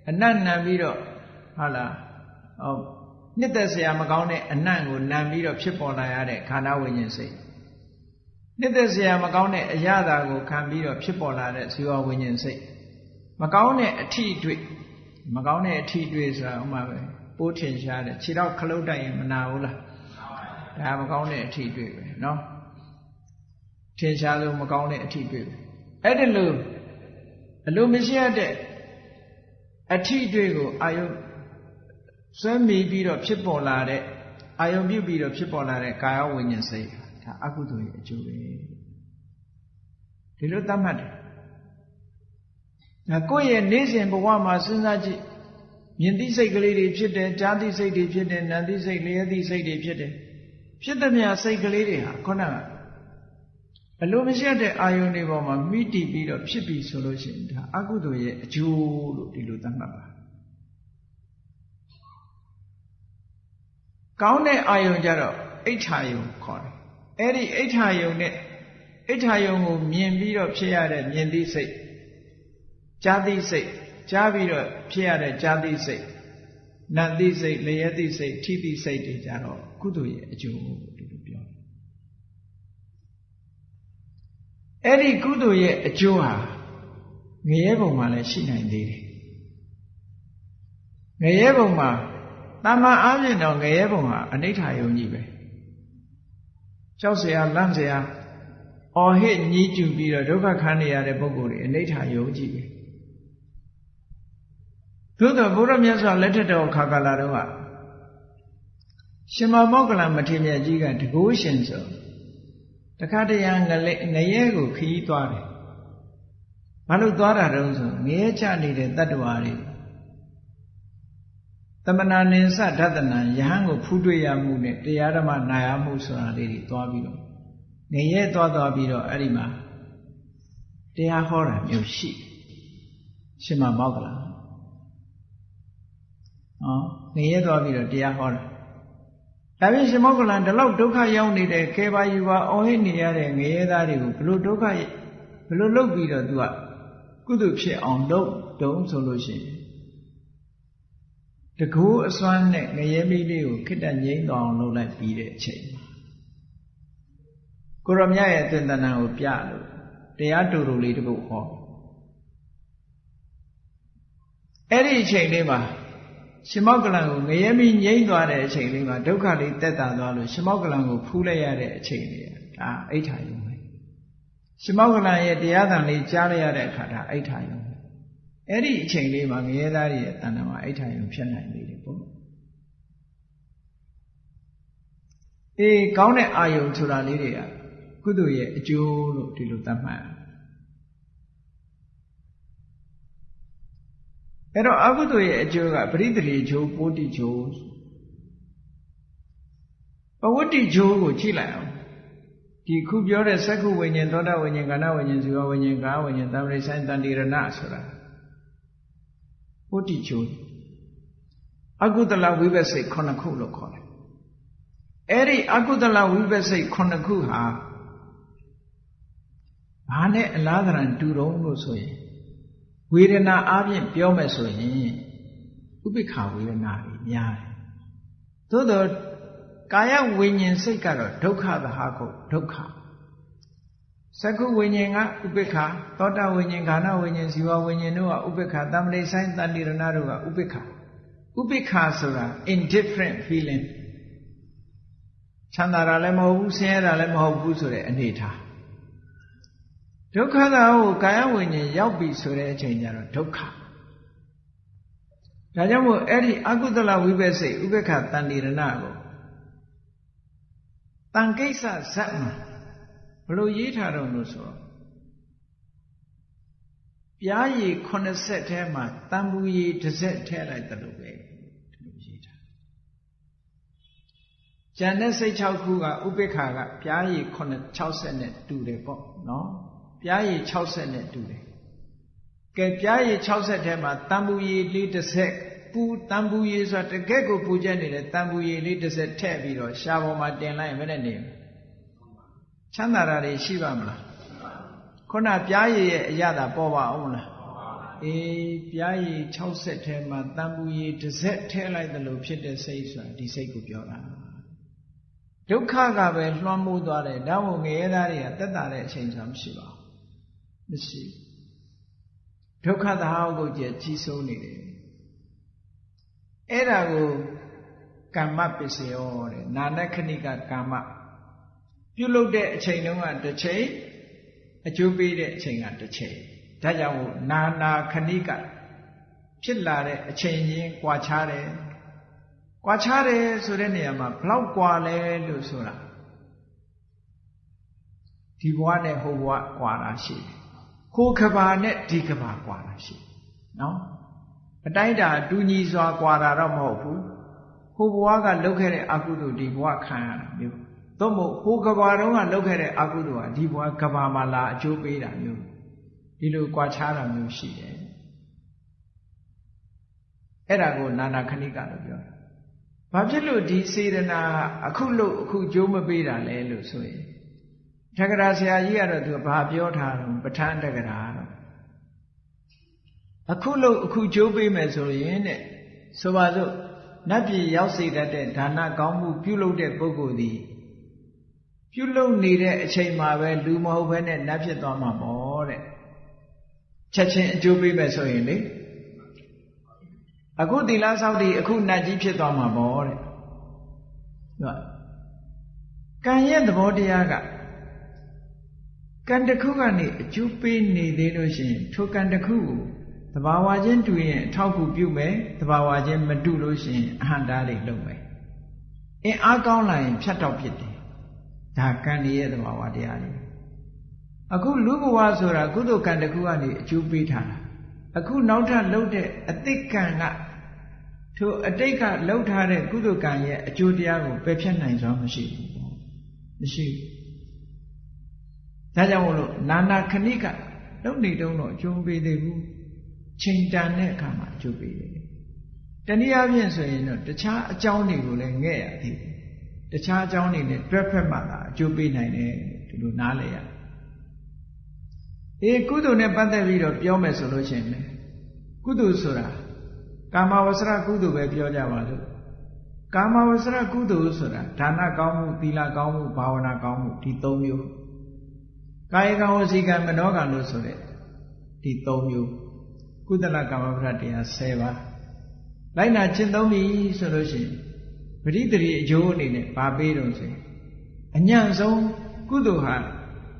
အနတ်နံပြီးတော့ဟုတ်လားဟောနှစ်သက်စရာမကောင်းတဲ့အနတ်ကိုနံပြီးတော့ဖြစ်ပေါ်လာရတဲ့ခန္ဓာဝိညာဉ်စိတ် နှစ်သက်စရာမကောင်းတဲ့အရာသာကိုခံပြီးတော့ဖြစ်ပေါ်လာတဲ့ဇီဝဝိညာဉ်စိတ်မကောင်းတဲ့အထီးတွေ့မကောင်းတဲ့အထီးတွေ့ဆိုတာဥမာပဲပိုးထင်ရှားတယ်ခြေတော့ခလုတ်တိုက်ရင်မနာဘူးလားဒါမကောင်းတဲ့အထီးတွေ့ပဲเนาะထင်ရှားလို့မကောင်းတဲ့အထီးတွေ့ပဲအဲ့ဒါလို့အလိုမရှိရတဲ့အထီးတွေ့ကိုအာယုဆွဲမိပြီးတော့ဖြစ်ပေါ်လာတဲ့အာယုပြုပြီးတော့ဖြစ်ပေါ်လာတဲ့ကာယဝိညာဉ်စိတ် ဒါအကုသိုလ်ရဲ့အကျိုးပဲဒီလိုသတ်မှတ်တယ်ဒါကိုယ့်ရဲ့နေ့စဉ်ဘဝမှာစဉ်းစားကြည့်မြင်သိစိတ်ကလေးတွေဖြစ်တယ်ကြားသိစိတ်တွေဖြစ်တယ်နာသိစိတ်လျက်သိစိတ်တွေဖြစ်တယ်ဖြစ်သည်မြစိတ်ကလေးတွေဟာခုနကအလိုမရှိတဲ့အာယုန်တွေပေါ်မှာမိတီပြီးတော့ဖြစ်ပြီဆိုလို့ရှိရင်ဒါအကုသိုလ်ရဲ့အကျိုးလို့ဒီလိုသတ်မှတ်ပါကောင်းတဲ့အာယုန်ကြတော့အိဋ္ဌာယုံခေါ်တယ် အဲ့ဒီအိဋ္ဌာယုံနဲ့အိဋ္ဌာယုံကိုမြင်ပြီးတော့ဖြစ်ရတဲ့မြင်သိစိတ်ကြားသိစိတ်ကြားပြီးတော့ဖြစ်ရတဲ့ကြားသိစိတ်နတ်သိစိတ်လျက်သိစိတ်ထိသိစိတ်တွေကြတော့ကုသိုလ်ရဲ့အကျိုးကိုဒီလိုပြောအဲ့ဒီကုသိုလ်ရဲ့အကျိုးဟာငရဲဘုံမှာလည်းရှိနိုင်သေးတယ်ငရဲဘုံမှာတမန်အားဖြင့်တော့ငရဲဘုံဟာအနိဋ္ဌာယုံကြီးပဲ ကြောက်เสียလန့်เสียအော်ဟစ်ညှိကျူပြီးတော့ဒုက္ခခံနေရတဲ့ပုဂ္ဂိုလ်တွေအနိဋ္ဌာယုံကြီးပဲသို့တော့ဘုရားမြတ်စွာလက်ထက်တော်ခါကာလတော့ကရှင်မောက္ကလမထေရကြီးကတကိုးရှင်ဆိုတခါတရံငလေငရဲကိုခီးသွားတယ်ဘာလို့သွားတာတုံးဆိုငရဲချနေတဲ့တတ္တဝါတွေသ မဏနိသဒသနံယဟန်ကိုဖူးတွေ့ရမှုနဲ့တရားဓမ္မနာရမှုဆိုတာလေးတွေသွားပြီးတော့ငရဲသွားသွားပြီးတော့အဲ့ဒီမှာတရားဟောတာမျိုးရှိရှင်မမောက္ကလဟောငရဲသွားပြီးတော့တရားဟောတာဒါပြင်ရှင်မောက္ကလန်ဒီလောက်ဒုက္ခရောက်နေတဲ့ခေပါယူပါအော်ဟစ်နေရတဲ့ငရဲသားတွေကိုဘလို့ဒုက္ခဘလို့လုပ်ပြီးတော့သူကကုသဖြစ်အောင်လုပ်တုံးဆိုလို့ရှိရင် တကူအစွမ်းနဲ့ငရဲမိလေးကိုခိတ္တငိမ့်တော်အောင်လုပ်လိုက်ပြီးတဲ့အချိန်မှာကိုရမြရဲ့သင်္တနာကိုပြလို့တရားတူတူလေးတပုတ်ဟောအဲ့ဒီအချိန်လေးမှာရှင်မောက္ကလံကိုငရဲမိငိမ့်သွားတဲ့အချိန်လေးမှာဒုက္ခလေးတက်တာသွားလို့ရှင်မောက္ကလံကိုဖူးလိုက်ရတဲ့အချိန်လေးဒါအိဋ္ဌာယုံပဲရှင်မောက္ကလံရဲ့တရားသံလေးကြားလိုက်ရတဲ့အခါဒါအိဋ္ဌာယုံ အဲ့ဒီအချိန်လေးမှာငရဲသားရဲ့တဏ္ဍာမှာအိဋ္ဌာယုံဖြစ်နိုင်နေတယ်ပေါ့အေးကောင်းတဲ့အာယုံဆိုတာလေးတွေကကုသိုလ်ရဲ့အကျိုးလို့ဒီလိုသတ်မှတ်အဲ့တော့အကုသိုလ်ရဲ့အကျိုးကပရိသေရီချိုးပိုးတိချိုးပဝတ္တိချိုးကိုကြည့်လိုက်အောင်ဒီခုပြောတဲ့သက္ခုဝိညာဉ်သောတာဝိညာဉ်ကာဏဝိညာဉ်ဇီဝဝိညာဉ်ကာဝိညာဉ်သံဃိဆိုင်တန်တိရဏဆိုတာ ဝတ္တိချိုးအကုသလဝိပဿိခုနှစ်ခုလို့ခေါ်တယ်အဲ့ဒီအကုသလဝိပဿိခုနှစ်ခုဟာဘာနဲ့အလားသဏ္ဍာန်တူတုံးလို့ဆိုရင်ဝေဒနာအပြင်ပြောမယ်ဆိုရင်ဥပိ္ပခဝေဒနာတွေများတယ်သို့တော့ကာယဝိညာဉ်စိတ်ကတော့ဒုက္ခသဟာကိုဒုက္ခ သက္ကုဝိညာဉ်ကဥပိ္ပခသောတာဝိညာဉ်ခန္ဓာဝိညာဉ်ဇီဝဝိညာဉ်တို့ကဥပိ္ပခတမ္ပတိဆိုင်တဏိရဏတို့ကဥပိ္ပခဥပိ္ပခဆိုတာ indifferent feeling ချမ်းသာတာလည်းမဟုတ်ဘူးဆင်းရဲတာလည်းမဟုတ်ဘူးဆိုတဲ့အနေထားဒုက္ခသာကိုကာယဝိညာဉ်ရောက်ပြီဆိုတဲ့အချိန်ကျတော့ဒုက္ခဒါကြောင့်မို့အဲ့ဒီအကုသလဝိပဿိဥပေက္ခတန်တိရဏကိုတန်ကိစ္စဇတ်မှာဘ လို့ရေးထားတော့လို့ဆိုတော့ပြားရည်80ထဲမှာတန်ဘူးရည်တစ်စက်ထဲလိုက်တယ်လို့ပဲဒီလိုရေးထားကျန်တဲ့စိတ်6ခုကဥပေက္ခကပြားရည်60နဲ့တူတယ်ပေါ့နော်ပြားရည်60နဲ့တူတယ်ကဲပြားရည်60ထဲမှာတန်ဘူးရည်လေးတစ်ဆက်ပူတန်ဘူးရည်ဆိုတာတကယ့်ကိုပူချက်နေတဲ့တန်ဘူးရည်လေးတစ်ဆက်ထည့်ပြီးတော့ရှားပေါ်မှာတင်လိုက်ရင်ဘယ်နဲ့နေ ချမ်းသာတာတွေရှိပါမလားခုနပြားရည်ရဲ့အရသာပေါ်ပါအောင်မလားအေးပြားရည်60ထဲမှာတန်ပူရည်တစ်စက်ထဲလိုက်သလိုဖြစ်တဲ့စိတ်ဆိုတာဒီစိတ်ကိုပြောတာဒုက္ခကပဲလွှမ်းမိုးသွားတယ်ဒါမို့ငရဲသားတွေကတက်တာတဲ့အချိန်ဆိုမရှိပါဘူးမရှိဒုက္ခသဟောကုတ်ကျကြီးစိုးနေတယ်အဲ့ဒါကိုကမ္မပစ္စယောတဲ့နာနခဏိကကာမ ပြုလုပ်တဲ့အချိန်တုန်းကတစ်ချိန်အကျိုးပေးတဲ့အချိန်ကတစ်ချိန်ဒါကြောင့်မို့နာနာခဏိကဖြစ်လာတဲ့အချိန်ချင်းကွာခြားတယ်ကွာခြားတယ်ဆိုတဲ့နေရာမှာဘလောက်ကွာလဲလို့ဆိုတာဒီဘဝနဲ့ဟိုဘဝကွာတာရှိတယ်ဟိုကဘာနဲ့ဒီကဘာကွာတာရှိတယ်နော်အတိုင်းတာတူညီစွာကွာတာတော့မဟုတ်ဘူးဟိုဘဝကလုပ်ခဲ့တဲ့အကုသိုလ်ဒီဘဝခံရတာမျိုး သို့မဟုတ်ဟိုကဘာတုန်းကလုပ်ခဲ့တဲ့အကုသိုလ်ဟာဒီဘဝကဘာမှာလာအကျိုးပေးတာမျိုးဒီလိုကွာခြားတာမျိုးရှိတယ်အဲ့ဒါကိုနာနာခဏိကလို့ပြောတာဘာဖြစ်လို့ဒီစေတနာအခုလို့အခုကြိုးမပေးတာလဲလို့ဆိုရင်တက္ကရာဆရာကြီးကတော့သူဘာပြောထားတော့ပဋ္ဌာန်းတက္ကရာတော့အခုလို့အခုကြိုးပေးမယ်ဆိုရင်တဲ့ဆိုပါစို့နတ်ပြည်ရောက်စေတတ်တဲ့ဒါနကောင်းမှုပြုလုပ်တဲ့ပုဂ္ဂိုလ်သည် ပြုလုပ်နေတဲ့အချိန်မှာပဲလူမဟုတ်ဘဲနဲ့နတ်ဖြစ်သွားမှာပေါ့တဲ့ချက်ချင်းအကျိုးပေးမယ်ဆိုရင်လေအခုသီလဆောက်တည်အခုနတ်ကြီးဖြစ်သွားမှာပေါ့တဲ့ဟုတ်ကံရဲ့သဘောတရားကကံတစ်ခုကနေအကျိုးပေးနေသေးလို့ရှိရင်ထိုကံတစ်ခုကိုသဘာဝချင်းတူရင်အထောက်ကူပြုမယ်သဘာဝချင်းမတူလို့ရှိရင်အဟံတားတွေလုပ်မယ်အင်းအားကောင်းလာရင်ဖြတ်တော့ဖြစ်တယ် ဒါကံရဲ့သဘာဝတရားတွေအခုလူဘဝဆိုတာကုသိုလ်ကံတစ်ခုကနေအကျိုးပေးထားတာအခုနောက်ထပ်လှုပ်တဲ့အတိတ်ကံကထိုအတိတ်ကလှုပ်ထားတဲ့ကုသိုလ်ကံရဲ့အကျိုးတရားကိုပယ်ဖြတ်နိုင်စွာမရှိဘူးမရှိဘူးဒါကြောင့်မို့လို့နာနာခဏိကလုံနေတုံးတော့အကျိုးပေးသေးဘူးချိန်တန်တဲ့အခါမှာအကျိုးပေးတယ်တနည်းအားဖြင့်ဆိုရင်တော့တခြားအကြောင်းတွေကိုလည်းငဲ့ရသေးတယ် တခြားအကြောင်းတွေနဲ့တွဲဖက်မှသာအကျိုးပေးနိုင်တယ်ဒီလိုနားလည်ရအေးကုသိုလ်နဲ့ပတ်သက်ပြီးတော့ပြောမယ်ဆိုလို့ရှိရင်လေကုသိုလ်ဆိုတာကာမဝဆရကုသိုလ်ပဲပြောကြပါလို့ကာမဝဆရကုသိုလ်ဆိုတာဒါနကောင်းမှုသီလကောင်းမှုဘာဝနာကောင်းမှုဒီ၃မျိုးကာယကံဝစီကံမနောကံလို့ဆိုတဲ့ဒီ၃မျိုးကုသလကာမပရတရား10ပါးလိုက်နာကျင့်သုံးပြီဆိုလို့ရှိရင် ပရိသေရီအကျိုးအနေနဲ့ဗာပေးတော့ဆိုရင်အညံ့ဆုံးကုသိုလ်ဟာ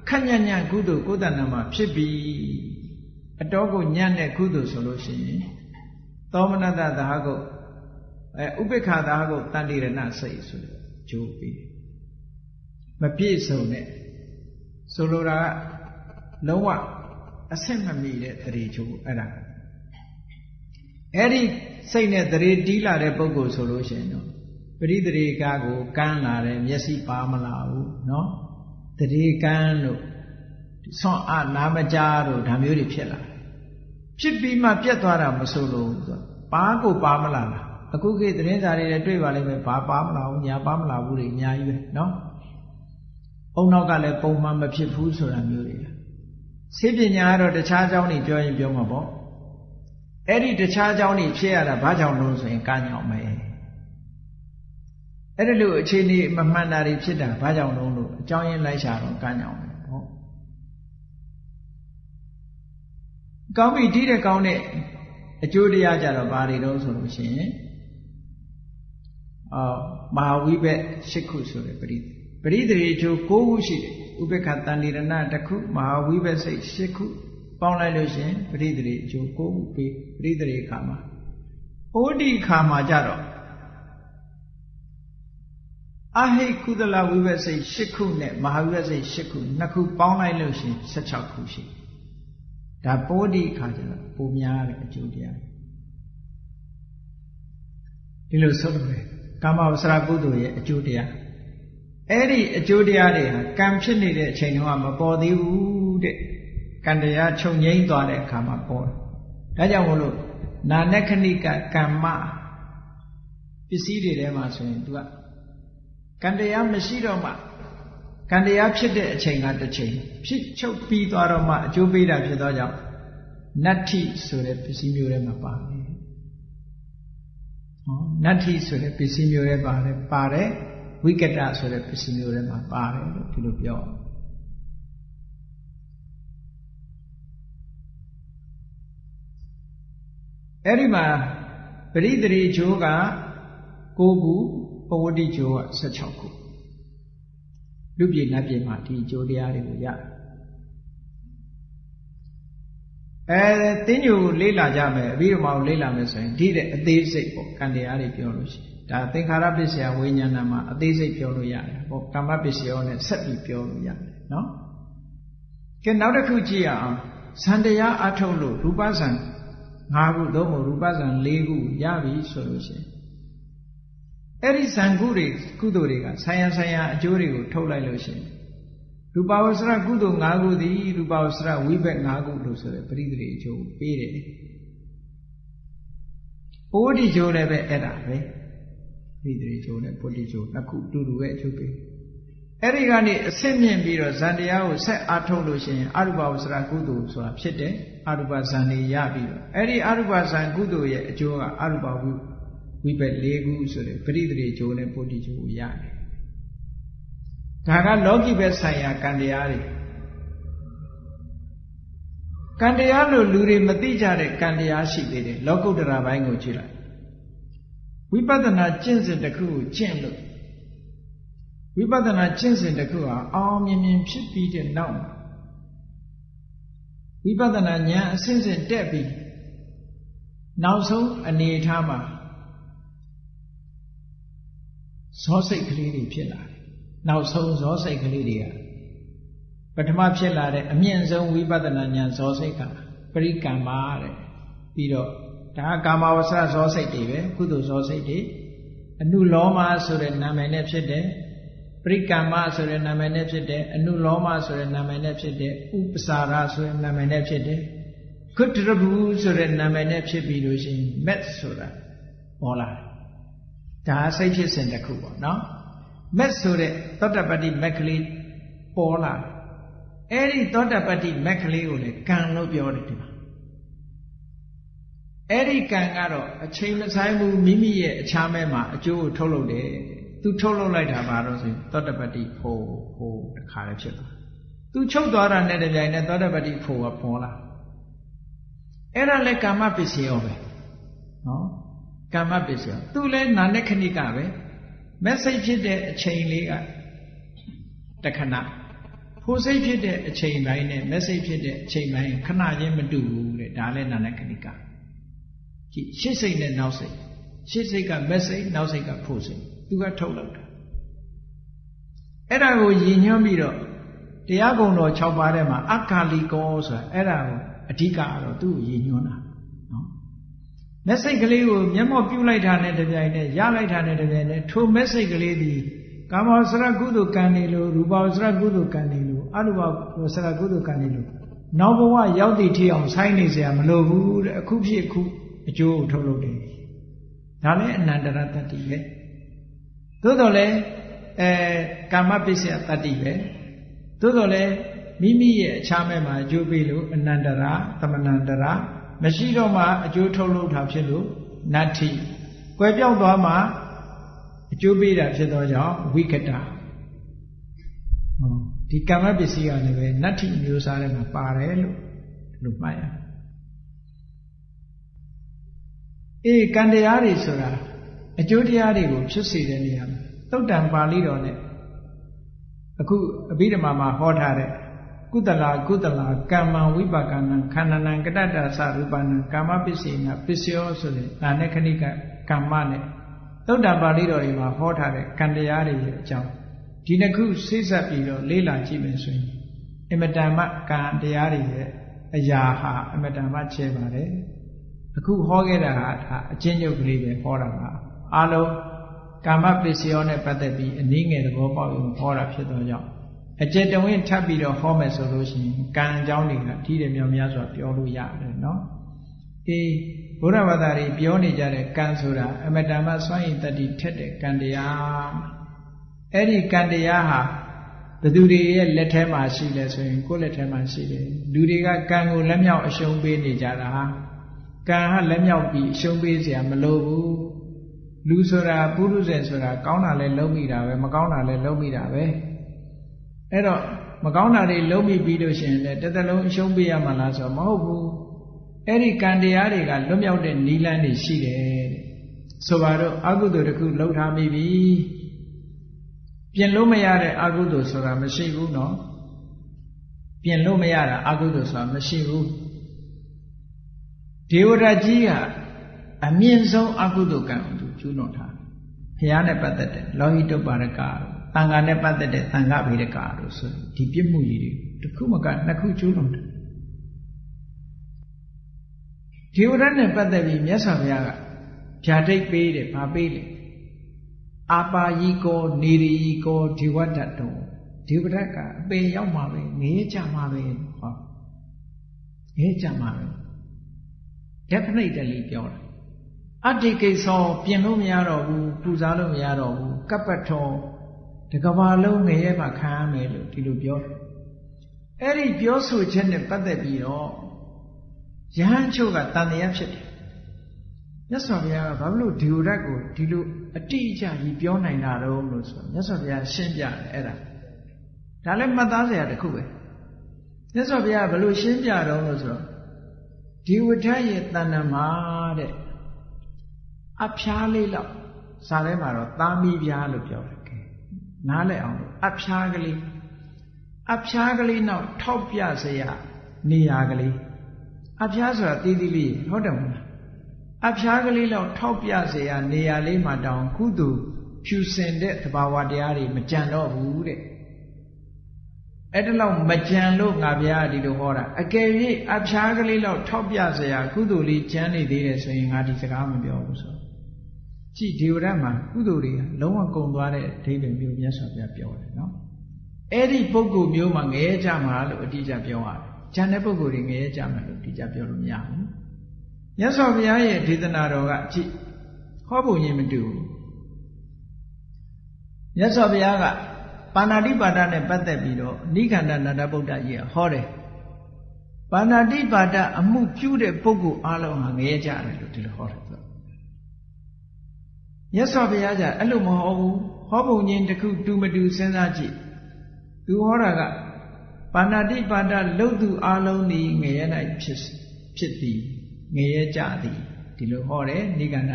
ခက်ညံ့ညံ့ကုသိုလ်ကိုယ်တဏ္ဍမှာဖြစ်ပြီအတော်ကိုညံ့တဲ့ကုသိုလ်ဆိုလို့ရှိရင်သောမနတသဟကုတ်အဲဥပိ္ပခာသဟကုတ်တန်တိရဏစိတ်ဆိုတဲ့ဂျိုးပြီးမပြည့်စုံတဲ့ဆိုလိုတာကလုံးဝအဆင့်မမီတဲ့တရေချိုးအဲ့ဒါအဲ့ဒီစိတ်နဲ့တရေတီးလာတဲ့ပုံကိုဆိုလို့ရှိရင်တော့ ပရိသေကာကိုကန်းလာတယ်မျက်စိပါမလာဘူးเนาะတရေကန်းလို့ဆွမ်းအနာမကြားတို့ဒါမျိုးတွေဖြစ်လာဖြစ်ပြီးမှပြတ်သွားတာမဆိုလို့ပါကိုပါမလာလားအခုခေတ်သတင်းစာတွေလည်းတွေ့ပါလိမ့်မယ်ဘာပါမလာဘူးညာပါမလာဘူးတွေအများကြီးပဲเนาะအုံနောက်ကလည်းပုံမှန်မဖြစ်ဘူးဆိုတာမျိုးတွေဆေးပညာကတော့တခြားအကြောင်းတွေပြောရင်ပြောမှာပေါ့အဲ့ဒီတခြားအကြောင်းတွေဖြစ်ရတာဘာကြောင့်လို့ဆိုရင်ကညောင်မယ် အဲ့ဒီလိုအခြေအနေမမှန်တာတွေဖြစ်တာဘာကြောင့်လို့လို့အကြောင်းရင်းလိုက်ရှာတော့ကညောင်မယ်ပေါ့ကောင်းပြီတီးတဲ့ကောင်းတဲ့အကျိုးတရားကြတော့ဘာတွေတော့ဆိုလို့ရှိရင်အော်မဟာဝိဘက်၈ခုဆိုတဲ့ပရိသေပရိသေအကျိုး၉ခုရှိတယ်ဥပေက္ခတန်တိရဏတစ်ခုမဟာဝိဘက်စိတ်၈ခုပေါင်းလိုက်လို့ရှင်ပရိသေအကျိုး၉ခုပေးပရိသေခါမှာဩဒီခါမှာကြတော့ အဟိကုသလဝိဘက်စိတ်၈ခုနဲ့မဟာဝိဘက်စိတ်၈ခုနှစ်ခုပေါင်းလိုက်လို့ရှင်16ခုရှိဒါပိုးဒီခါကျတော့ပုံများတဲ့အကျိုးတရားဒီလိုဆိုလို့ကာမဝဆရာကုသိုလ်ရဲ့အကျိုးတရားအဲ့ဒီအကျိုးတရားတွေဟာကံဖြစ်နေတဲ့အချိန်တုန်းကမပေါ်သေးဘူးတဲ့ကံတရားချုပ်ငိမ့်သွားတဲ့အခါမှာပေါ်တယ်ဒါကြောင့်မို့လို့နာနခဏိကကမ္မပစ္စည်းတွေထဲမှာဆိုရင် तू က ကံတရားမရှိတော့မှကကံတရားဖြစ်တဲ့အချိန်ကတစ်ချိန်ဖြစ်ချုပ်ပြီးသွားတော့မှအကျိုးပေးတာဖြစ်သောကြောင့်နတ္ထိဆိုတဲ့ပစ္စည်းမျိုးထဲမှာပါတယ်ဟောနတ္ထိဆိုတဲ့ပစ္စည်းမျိုးထဲပါတယ်ပါတယ်ဝိကတဆိုတဲ့ပစ္စည်းမျိုးထဲမှာပါတယ်လို့ဒီလိုပြောအဲ့ဒီမှာပရိသေရီဂျိုးက9ခု ပဝတိဂျိုးက16ခုလူပြည်နတ်ပြည်မှာဒီဂျိုးတရားတွေကိုရအဲတင်းညိုကိုလေးလာကြမယ်အဘိဓမ္မာကိုလေးလာမယ်ဆိုရင်ဒီတဲ့အသေးစိတ်ပေါ့ကံတရားတွေပြောလို့ရှိရင်ဒါသင်္ခါရပစ္စယဝိညာဏမှာအသေးစိတ်ပြောလို့ရတယ်ပေါ့ကမ္မပစ္စယောနဲ့ဆက်ပြီးပြောလို့ရတယ်နော်ကဲနောက်တစ်ခုကြည့်ရအောင်ဇန်တရားအထုတ်လို့ရူပဇန်၅ခုသို့မဟုတ်ရူပဇံ၄ခုရပြီဆိုလို့ရှိရင် အဲ့ဒီဇံကုတွေကုသိုလ်တွေကဆံရဆံရအကျိုးတွေကိုထုတ်လိုက်လို့ရှိရင်ရူပဝဆရကုသိုလ်၅ခုသည်ရူပဝဆရဝိဘက်၅ခုလို့ဆိုတဲ့ပရိသေအကျိုးပေးတယ်။ပိုးတိကျိုးလည်းပဲအဲ့ဒါပဲပရိသေကျိုးနဲ့ပုတ္တိကျိုးနှစ်ခုတူတူပဲအကျိုးပေးအဲ့ဒီကနေအဆင့်မြင့်ပြီးတော့ဇန်တရားကိုဆက်အားထုတ်လို့ရှိရင်အရူပဝဆရာကုသိုလ်ဆိုတာဖြစ်တယ်အရူပဇန်နေရပြီးတော့အဲ့ဒီအရူပဇန်ကုသိုလ်ရဲ့အကျိုးကအရူပဝိ ဝိဘက်၄ခုဆိုတဲ့ပရိသေကျိုးနဲ့ပုတ္တိကျိုးကိုရတယ်ဒါကလောကီဘက်ဆိုင်ရာကံတရားတွေကံတရားလို့လူတွေမသိကြတဲ့ကံတရားရှိသေးတယ်လောကုတ္တရာဘိုင်းကိုကြည့်လိုက်ဝိပဿနာကျင့်စဉ်တစ်ခုကိုကျင့်လို့ဝိပဿနာကျင့်စဉ်တစ်ခုဟာအောင်မြင်မြင်ဖြစ်ပြီးတဲ့နောက်ဝိပဿနာဉာဏ်အစဉ်စဉ်တက်ပြီးနောက်ဆုံးအနေအထားမှာ ဇောစိတ်ကလေးတွေဖြစ်လာတယ်နောက်ဆုံးဇောစိတ်ကလေးတွေကပထမဖြစ်လာတဲ့အမြင့်ဆုံးဝိပဿနာဉာဏ်ဇောစိတ်ကပရိကမ္မာတဲ့ပြီးတော့ဒါကကာမဝဆဇောစိတ်တွေပဲကုသိုလ်ဇောစိတ်တွေအနုလောမဆိုတဲ့နာမည်နဲ့ဖြစ်တယ်ပရိကမ္မဆိုတဲ့နာမည်နဲ့ဖြစ်တယ်အနုလောမဆိုတဲ့နာမည်နဲ့ဖြစ်တယ်ဥပစာရဆိုတဲ့နာမည်နဲ့ဖြစ်တယ်ခွတ်တရဘူးဆိုတဲ့နာမည်နဲ့ဖြစ်ပြီးလို့ရှိရင်မက်ဆိုတာပေါ်လာတယ် ဒါစိတ်ဖြစ်စဉ်တစ်ခုပေါ့နော်မက်ဆိုတဲ့သောတပတ္တိမက်ကလေးပေါ်လာအဲ့ဒီသောတပတ္တိမက်ကလေးကိုလေကံလို့ပြောတယ်ဒီမှာအဲ့ဒီကံကတော့အချိန်မဆိုင်ဘူးမိမိရဲ့အခြားမဲ့မှာအကျိုးကိုထုတ်လုပ်တယ်သူထုတ်လုပ်လိုက်တာပါတော့ဆိုသောတပတ္တိဖို့ဖို့တခါလည်းဖြစ်လာသူချုပ်သွားတာနဲ့တပြိုင်နက်သောတပတ္တိဖို့ကပေါ်လာအဲ့ဒါလည်းကာမပစ္စယောပဲနော် ကာမပစ္စယောသူလည်းနာနဲ့ခဏိကပဲမက်စိတ်ဖြစ်တဲ့အချိန်လေးကတခဏဖိုးစိတ်ဖြစ်တဲ့အချိန်ပိုင်းနဲ့မက်စိတ်ဖြစ်တဲ့အချိန်ပိုင်းခဏချင်းမတူဘူးတဲ့ဒါလည်းနာနဲ့ခဏိကကြည့်ရှစ်စိတ်နဲ့နောက်စိတ်ရှစ်စိတ်ကမက်စိတ်နောက်စိတ်ကဖိုးစိတ်သူကထုတ်လောက်တာအဲ့ဒါကိုရည်ညွှန်းပြီးတော့တရားကုံတော်6ပါးထဲမှာအခါလီကောဆိုတာအဲ့ဒါကိုအဓိကတော့သူ့ကိုရည်ညွှန်းတာနော် မက်စိတ်ကလေးကိုမျက်မှောက်ပြုလိုက်တာနဲ့တပြိုင်တည်းရလိုက်တာနဲ့တပြိုင်တည်းထိုမက်စိတ်ကလေးဒီကာမောစရကုသိုလ်ကံနေလို့ရူပဝစရကုသိုလ်ကံနေလို့အရူပစရကုသိုလ်ကံနေလို့နောက်ဘဝရောက်တည်ထီအောင်ဆိုင်းနေเสียမလိုဘူးတဲ့အခုဖြစ်အခုအကျိုးကိုထုတ်လုပ်တယ်ဒါလည်းအနန္တရတ္တိပဲသို့တော်လည်းအဲကာမပစ္စယတတ္တိပဲသို့တော်လည်းမိမိရဲ့အခြားမဲ့မှာအကျိုးပေးလို့အနန္တရာသမဏန္တရာ မရှိတော့မှအကျိုးထုတ်လုပ်တာဖြစ်လို့နတ္ထိကွယ်ပြောက်သွားမှအကျိုးပေးတာဖြစ်သောကြောင့်ဝိကတဟောဒီကာမပစ္စည်းကလည်းပဲနတ္ထိမျိုးစားထဲမှာပါတယ်လို့လို့မှတ်ရအေးကံတရားတွေဆိုတာအကျိုးတရားတွေကိုဖြစ်စေတဲ့နေရာမှာသုတ်တံပါဠိတော်နဲ့အခုအဘိဓမ္မာမှာဟောထားတဲ့ ကုသလာကုသလာကမ္မဝိပါကနံခန္ဓာနံကတ္တတသရူပနံကာမပစ္စေနပစ္စယောဆိုတဲ့နာနဲ့ခဏိကကမ္မနဲ့သုတ်တံပါဠိတော်တွေမှာဟောထားတဲ့ကံတရားတွေရဲ့အကြောင်းဒီနှစ်ခုစိစပ်ပြီးတော့လေးလာကြည့်မယ်ဆိုရင်အမတန်မှကံတရားတွေရဲ့အရာဟာအမတန်မှချဲပါတယ်အခုဟောခဲ့တာဟာဒါအချင်းချုပ်ကလေးပဲဟောတာပါအလုံးကာမပစ္စယောနဲ့ပတ်သက်ပြီးအနည်းငယ်သဘောပေါက်ရင်ဟောတာဖြစ်တော့ကြောင့် အကျေတဝင်းထပ်ပြီးတော့ဟောမယ်ဆိုလို့ရှိရင်ကံအကြောင်းတွေကထိတယ်မြောင်များစွာပြောလို့ရတယ်နော်အေးဘုရားဘာသာတွေပြောနေကြတဲ့ကံဆိုတာအမတန်မှစွန့်ရင်တတိထက်တဲ့ကံတရားအဲ့ဒီကံတရားဟာဘသူတွေရဲ့လက်ထဲမှာရှိလဲဆိုရင်ကိုယ့်လက်ထဲမှာရှိတယ်လူတွေကကံကိုလက်မြောက်အရှုံးပေးနေကြတာဟာကံဟာလက်မြောက်ပြီးအရှုံးပေးစရာမလိုဘူးလူဆိုတာပုရုဇဉ်ဆိုတာကောင်းတာလဲလုံးမိတာပဲမကောင်းတာလဲလုံးမိတာပဲ အဲ့တော့မကောင်းတာတွေလုံးမိပြီးလို့ရှိရင်လည်းတစ်သက်လုံးအရှုံးပေးရမှာလားဆိုတော့မဟုတ်ဘူးအဲ့ဒီကံတရားတွေကလွတ်မြောက်တဲ့နိလန်းတွေရှိတယ်တဲ့ဆိုပါတော့အကုသိုလ်တစ်ခုလှုပ်ထားမိပြီပြင်လို့မရတဲ့အကုသိုလ်ဆိုတာမရှိဘူးနော်ပြင်လို့မရတာအကုသိုလ်ဆိုတာမရှိဘူးဒေဝရကြီးကအမြင့်ဆုံးအကုသိုလ်ကံကိုသူကျူးလွန်ထားဘုရားနဲ့ပတ်သက်တဲ့လောဟိတုပါရက တန်ခါနဲ့ပတ်သက်တဲ့တန်ခါဗေဒကတို့ဆိုဒီပြစ်မှုကြီးတွေတစ်ခုမကနှစ်ခုကျူးလွန်တယ်ဒေဝရနဲ့ပတ်သက်ပြီးမြတ်စွာဘုရားကဖြာတိတ်ပေးတယ်ဗာပေးတယ်အာပါယီကောနေရီကောဒေဝတ္တတောဒေဝရတ်ကအပေရောက်မှာပဲငေးကြမှာပဲဟောငေးကြမှာပဲ definitely ပြောတာအတ္တိကိသောပြင်လို့မရတော့ဘူးပူဇော်လို့မရတော့ဘူးကပ္ပထော တကဘာလုံးငရဲမှာခံရမယ်လို့ဒီလိုပြောတယ်အဲ့ဒီပြောဆိုချက်နဲ့ပတ်သက်ပြီးတော့ယဟန်ချုပ်ကတန်တရားဖြစ်တယ်မြတ်စွာဘုရားကဘာလို့ဒီလိုဓာတ်ကိုဒီလိုအတိအကျကြီးပြောနိုင်တာတော့လို့ဆိုတော့မြတ်စွာဘုရားရှင်းပြတယ်အဲ့ဒါဒါလည်းမှတ်သားစရာတစ်ခုပဲမြတ်စွာဘုရားဘယ်လိုရှင်းပြတော့လို့ဆိုတော့ဒီဝဋ္ဌရဲ့တဏ္ဍမှာတဲ့အဖျားလေးလောက်စာထဲမှာတော့သားမီးပြားလို့ပြောတယ်ကဲ နားလည်အောင်အဖျားကလေးအဖျားကလေးနောက်ထောက်ပြစရာနေရာကလေးအဖျားဆိုတာသေးသေးလေးဟုတ်တယ်မလားအဖျားကလေးလောက်ထောက်ပြစရာနေရာလေးမှာတောင်ကုသိုလ်ဖြူစင်တဲ့သဘာဝတရားတွေမကြံတော့ဘူးတဲ့အဲ့ဒါလောက်မကြံလို့ငါဗျာဒီလိုဟောတာအကယ်၍အဖျားကလေးလောက်ထောက်ပြစရာကုသိုလ်လေးကြံနေသေးတယ်ဆိုရင်ငါဒီစကားမပြောဘူးဆို ကြည့်ဒီဝရမှာကုသိုလ်တွေကလုံးဝကုန်သွားတဲ့အဓိပ္ပာယ်မျိုးမြတ်စွာဘုရားပြောတယ်နော်အဲ့ဒီပုဂ္ဂိုလ်မျိုးမှာငရဲကြမှာလို့အတိအကျပြောရတယ်။ဉာဏ်တဲ့ပုဂ္ဂိုလ်တွေငရဲကြမှာလို့အတိအကျပြောလို့မရဘူး။မြတ်စွာဘုရားရဲ့ဒေသနာတော်ကကြည့်ဟောပုံချင်းမတူဘူးမြတ်စွာဘုရားကပါဏာတိပါဒနဲ့ပတ်သက်ပြီးတော့နိခန္ဓနန္ဒဗုဒ္ဓကြီးကဟောတယ်ပါဏာတိပါဒအမှုပြုတဲ့ပုဂ္ဂိုလ်အလုံးဟာငရဲကြတယ်လို့ဒီလိုဟောတယ်ဆို မြတ်စွာဘုရားကအဲ့လိုမဟောဘူးဟောပုံချင်းတစ်ခုတူမတူစဉ်းစားကြည့်သူဟောတာကပါဏာတိပါဒလုတ်သူအလုံးဤငရဲ၌ဖြစ်ဖြစ်သည်ငရဲကြသည်ဒီလိုဟောတယ်နိဂန္ဓ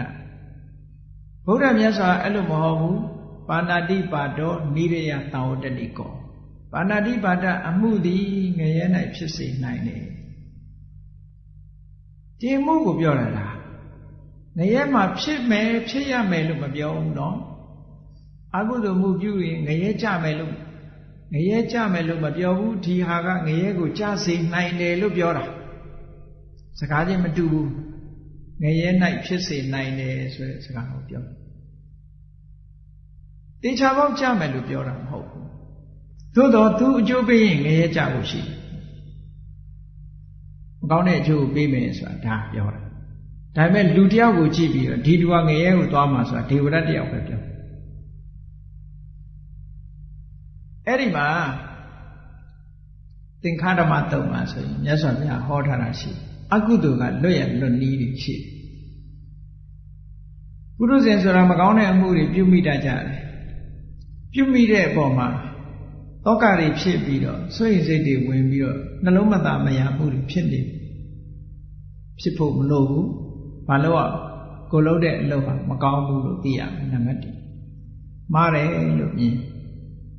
ဗုဒ္ဓမြတ်စွာအဲ့လိုမဟောဘူးပါဏာတိပါဒောနိရယတာဝတ္တိကောပါဏာတိပါဒအမှုသည်ငရဲ၌ဖြစ်စေနိုင်တယ်ဒီမှုကိုပြောတာလား ငရဲမှာဖြစ်မယ်ဖြစ်ရမယ်လို့မပြောဘူးနော်အကုသိုလ်မှုပြုရင်ငရဲကြမယ်လို့ငရဲကြမယ်လို့မပြောဘူးဒီဟာကငရဲကိုကြစေနိုင်တယ်လို့ပြောတာစကားချင်းမတူဘူးငရဲ၌ဖြစ်စေနိုင်တယ်ဆိုတဲ့စကားကိုပြောတေချာပေါက်ကြမယ်လို့ပြောတာမဟုတ်ဘူးသို့တော့သူအကျိုးပေးရင်ငရဲကြဖို့ရှိတယ်မကောင်းတဲ့အကျိုးကိုပေးမယ်ဆိုတာဒါပြောတာ ဒါပေမဲ့လူတယောက်ကိုကြည့်ပြီးတော့ဒီလူကငရဲကိုသွားမှာဆိုတာဒေဝရတ်တယောက်ပဲပြောအဲ့ဒီမှာသင်္ခါဓမ္မတုံမှာဆိုရင်မြတ်စွာဘုရားဟောထားတာရှိတယ်အကုသိုလ်ကလွတ်ရလွတ်နီးတွေရှိတယ်ပုရုဇဉ်ဆိုတာမကောင်းတဲ့အမှုတွေပြုမိတတ်ကြတယ်ပြုမိတဲ့အပေါ်မှာတောကတွေဖြစ်ပြီးတော့ဆွေစိတ်တွေဝင်ပြီးတော့နှလုံးမသားမရမှုတွေဖြစ်နေဖြစ်ဖို့မလိုဘူး ဘာလို့อ่ะကိုလုံးတဲ့အလုပ်ဟာမကောင်းဘူးလို့သိရမယ်နံပါတ်1မှားတယ်လို့မြင်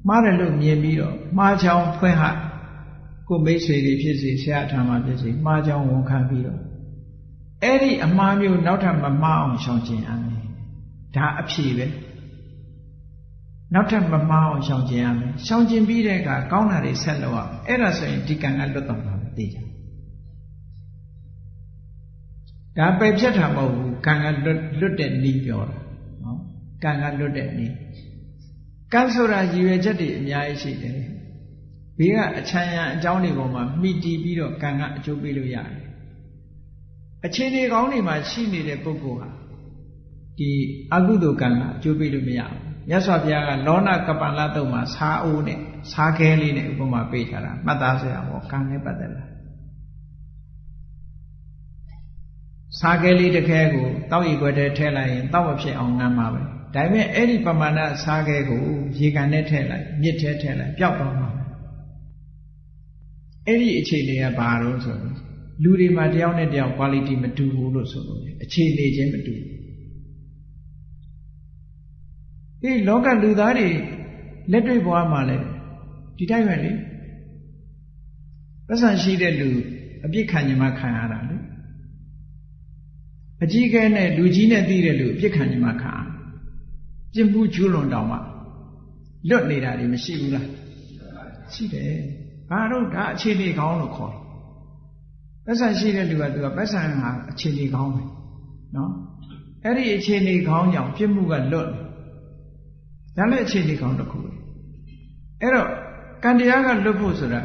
မှားတယ်လို့မြင်ပြီးတော့မှားချောင်းဖွင့်ဟကိုမိတ်ဆွေတွေဖြစ်စေဆရာထံမှာဖြစ်စေမှားကြောင်းဝန်ခံပြီးတော့အဲ့ဒီအမှားမျိုးနောက်ထပ်မမှားအောင်ရှောင်ကျဉ်ရမယ်ဒါအဖြေပဲနောက်ထပ်မမှားအောင်ရှောင်ကျဉ်ရမယ်ရှောင်ကျဉ်ပြီးတဲ့အခါကောင်းတာတွေဆက်လုပ်ရမယ်အဲ့ဒါဆိုရင်ဒီကံကလွတ်တော်မှာသိကြ ဒါပယ်ဖြတ်တာမဟုတ်ဘူးကံကလွတ်လွတ်တဲ့နည်းပြောတာနော်ကံကလွတ်တဲ့နည်းကံဆိုတာရည်ရွယ်ချက်တွေအများကြီးရှိတယ်ဘေးကအချမ်းရံအကြောင်းတွေပေါ်မှာမိတီးပြီးတော့ကံကအကျိုးပေးလို့ရတယ်အခြေအနေကောင်းတွေမှာရှိနေတဲ့ပုဂ္ဂိုလ်ဟာဒီအကုသိုလ်ကံကအကျိုးပေးလို့မရဘူးမြတ်စွာဘုရားကလောနာကပ္ပလတုံမှာစားအိုးနဲ့စားခဲလေးနဲ့ဥပမာပေးထားတာမှတ်သားစရာပေါ့ကံနဲ့ပတ်သက်လာ စားခဲလေးတစ်ခဲကိုတောက်ရီခွက်ထဲထည့်လိုက်ရင်တောက်မဖြစ်အောင်ငမ်းပါပဲဒါပေမဲ့အဲ့ဒီပမာဏစားခဲကိုရေကန်နဲ့ထည့်လိုက်မြစ်ထဲထည့်လိုက်ပျောက်သွားမှာအဲ့ဒီအခြေအနေကဘာလို့ဆိုတော့လူတွေမှာတယောက်နဲ့တယောက် quality မတူဘူးလို့ဆိုလို့အခြေအနေချင်းမတူဘူးဒီလောကလူသားတွေလက်တွေ့ဘဝမှာလည်းဒီတိုင်းပဲလေပတ်စံရှိတဲ့လူအပြစ်ခံញမှာခံရတာလေ အကြီးကဲနဲ့လူကြီးနဲ့တီးတဲ့လူအပြစ်ခံញမှာခံရပြစ်မှုကျူးလွန်တောင်မှလွတ်နေတာတွေမရှိဘူးလားရှိတယ်ဘာလို့ဒါအခြေအနေကောင်းလို့ခေါ်တယ်ပတ်စံရှိတဲ့လူကသူကပတ်စံဟာအခြေအနေကောင်းပဲနော်အဲ့ဒီအခြေအနေကောင်းကြောင့်ပြစ်မှုကလွတ်တယ်ဒါလည်းအခြေအနေကောင်းတစ်ခုပဲအဲ့တော့ကံတရားကလွတ်ဖို့ဆိုတာ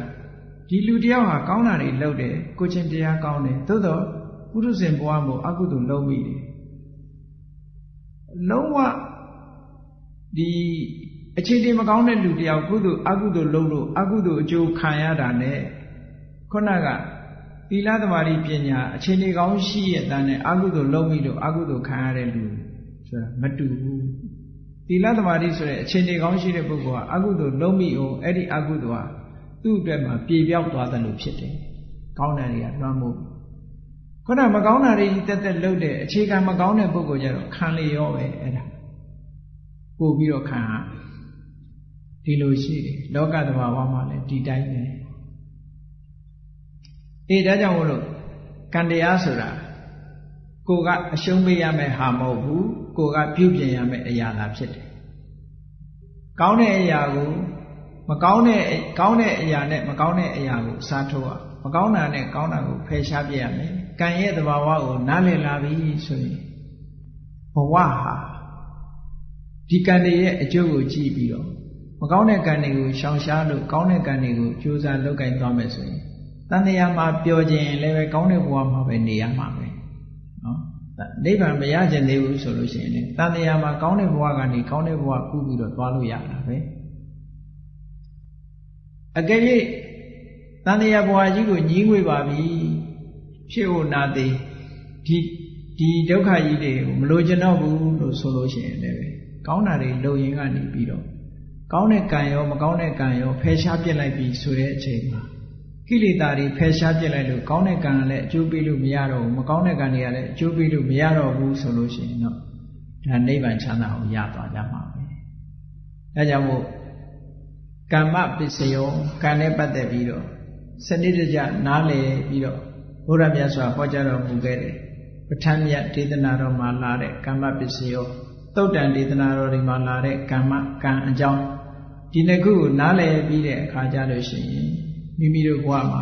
ဒီလူတယောက်ဟာကောင်းတာတွေလုပ်တယ်ကိုချင်းတရားကောင်းတယ်သို့တော့ ပုရုဇဉ်ဘဝမှာအကုသိုလ်လုံးမိတယ်လုံးဝဒီအခြေအနေမကောင်းတဲ့လူတယောက်ကုသိုလ်အကုသိုလ်လုံးလို့အကုသိုလ်အကျိုးခံရတာ ਨੇ ခုနကသီလသမารိပညာအခြေအနေကောင်းရှိရဲ့တန်းနဲ့အကုသိုလ်လုံးမိလို့အကုသိုလ်ခံရတဲ့လူဆိုတာမတူဘူးသီလသမารိဆိုတဲ့အခြေအနေကောင်းရှိတဲ့ပုဂ္ဂိုလ်ကအကုသိုလ်လုံးမိအောင်အဲ့ဒီအကုသိုလ်ဟာသူ့အတွက်မှာပြေပြောက်သွားတယ်လို့ဖြစ်တယ်ကောင်းတယ်တွေကလွှမ်းမိုး ခုနမကောင်းတာတွေတက်တက်လှုပ်တဲ့အခြေခံမကောင်းတဲ့ပုဂ္ဂိုလ်ကြတော့ခံလေရောပဲအဲ့ဒါပို့ပြီးတော့ခံဟာဒီလိုရှိတယ်လောကသဘာဝမှာလည်းဒီတိုင်းပဲအေးဒါကြောင့်မို့လို့ကံတရားဆိုတာကိုကအရှုံးပေးရမယ်ဟာမဟုတ်ဘူးကိုကပြုပြင်ရမယ်အရာသာဖြစ်တယ်ကောင်းတဲ့အရာကိုမကောင်းတဲ့ကောင်းတဲ့အရာနဲ့မကောင်းတဲ့အရာကိုစားထိုးရမကောင်းတာနဲ့ကောင်းတာကိုဖယ်ရှားပြရမယ် ကံရဲ့သဘာဝကိုနားလည်လာပြီဆိုရင်ဘဝဟာဒီကံတွေရဲ့အကျိုးကိုကြည့်ပြီးတော့မကောင်းတဲ့ကံတွေကိုရှောင်ရှားလို့ကောင်းတဲ့ကံတွေကိုကြိုးစားလုပ်ကင်သွားမယ်ဆိုရင်တန်တရားမှာပျော်ခြင်းလည်းပဲကောင်းတဲ့ဘဝမှာပဲနေရမှာပဲနော်နိဗ္ဗာန်မရခြင်းသေးဘူးဆိုလို့ရှိရင်လည်းတန်တရားမှာကောင်းတဲ့ဘဝကနေကောင်းတဲ့ဘဝကူးပြီးတော့သွားလို့ရတာပဲအကယ်၍တန်တရားဘဝကြီးကိုညီးငွေပါပြီ ဖြစ်ဖို့နာသေးဒီဒီဒုက္ခကြီးတွေကိုမလိုချင်တော့ဘူးလို့ဆိုလို့ရှိရင်လည်းကောင်းတာတွေလုံရင်ကနေပြီးတော့ကောင်းတဲ့ကံရောမကောင်းတဲ့ကံရောဖယ်ရှားပြစ်လိုက်ပြီဆိုတဲ့အချိန်မှာကိလေသာတွေဖယ်ရှားပြစ်လိုက်လို့ကောင်းတဲ့ကံကလည်းအကျိုးပေးလို့မရတော့ဘူးမကောင်းတဲ့ကံတွေကလည်းအကျိုးပေးလို့မရတော့ဘူးဆိုလို့ရှိရင်တော့ဒါနိဗ္ဗာန်ချမ်းသာကိုရသွားကြမှာပဲအဲကြောင့်မို့ကမ္မပစ္စယောကံနဲ့ပတ်သက်ပြီးတော့စနစ်တကျနားလည်ပြီးတော့ ဘုရားမြတ်စွာဟောကြားတော်မူခဲ့တယ်ပဋ္ဌာန်းမြတ်ဒေသနာတော်မှာလာတဲ့ကမ္မပစ္စယောသုတ်တန်ဒေသနာတော်တွေမှာလာတဲ့ကမ္မကံအကြောင်းဒီနှစ်ခုကိုနားလည်ပြီးတဲ့အခါကျလို့ရှိရင်မိမိတို့ဘဝမှာ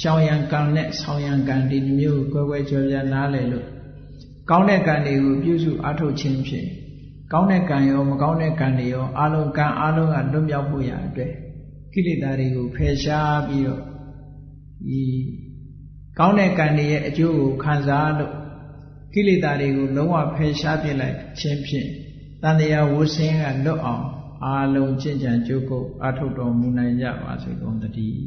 ရှောင်ရံကံနဲ့ဆောင်ရံကံဒီမျိုးကိုကွယ်ကွယ်ကြော်ပြနားလည်လို့ကောင်းတဲ့ကံတွေကိုပြုစုအားထုတ်ခြင်းဖြင့်ကောင်းတဲ့ကံရောမကောင်းတဲ့ကံတွေရောအလုံးကံအလုံးကလွတ်မြောက်ဖို့ရအတွက်ကိလေသာတွေကိုဖယ်ရှားပြီးတော့ဒီ ကောင်းတဲ့ကံတွေရဲ့အကျိုးကိုခံစားလို့ကိလေသာတွေကိုလုံးဝဖယ်ရှားပြစ်လိုက်ခြင်းဖြင့်တန်တရားဝဆင်းကလွတ်အောင်အာလုံးကျင့်ကြံကြိုးကုပ်အထုတ်တော်မူနိုင်ကြပါစေကုန်သတည်း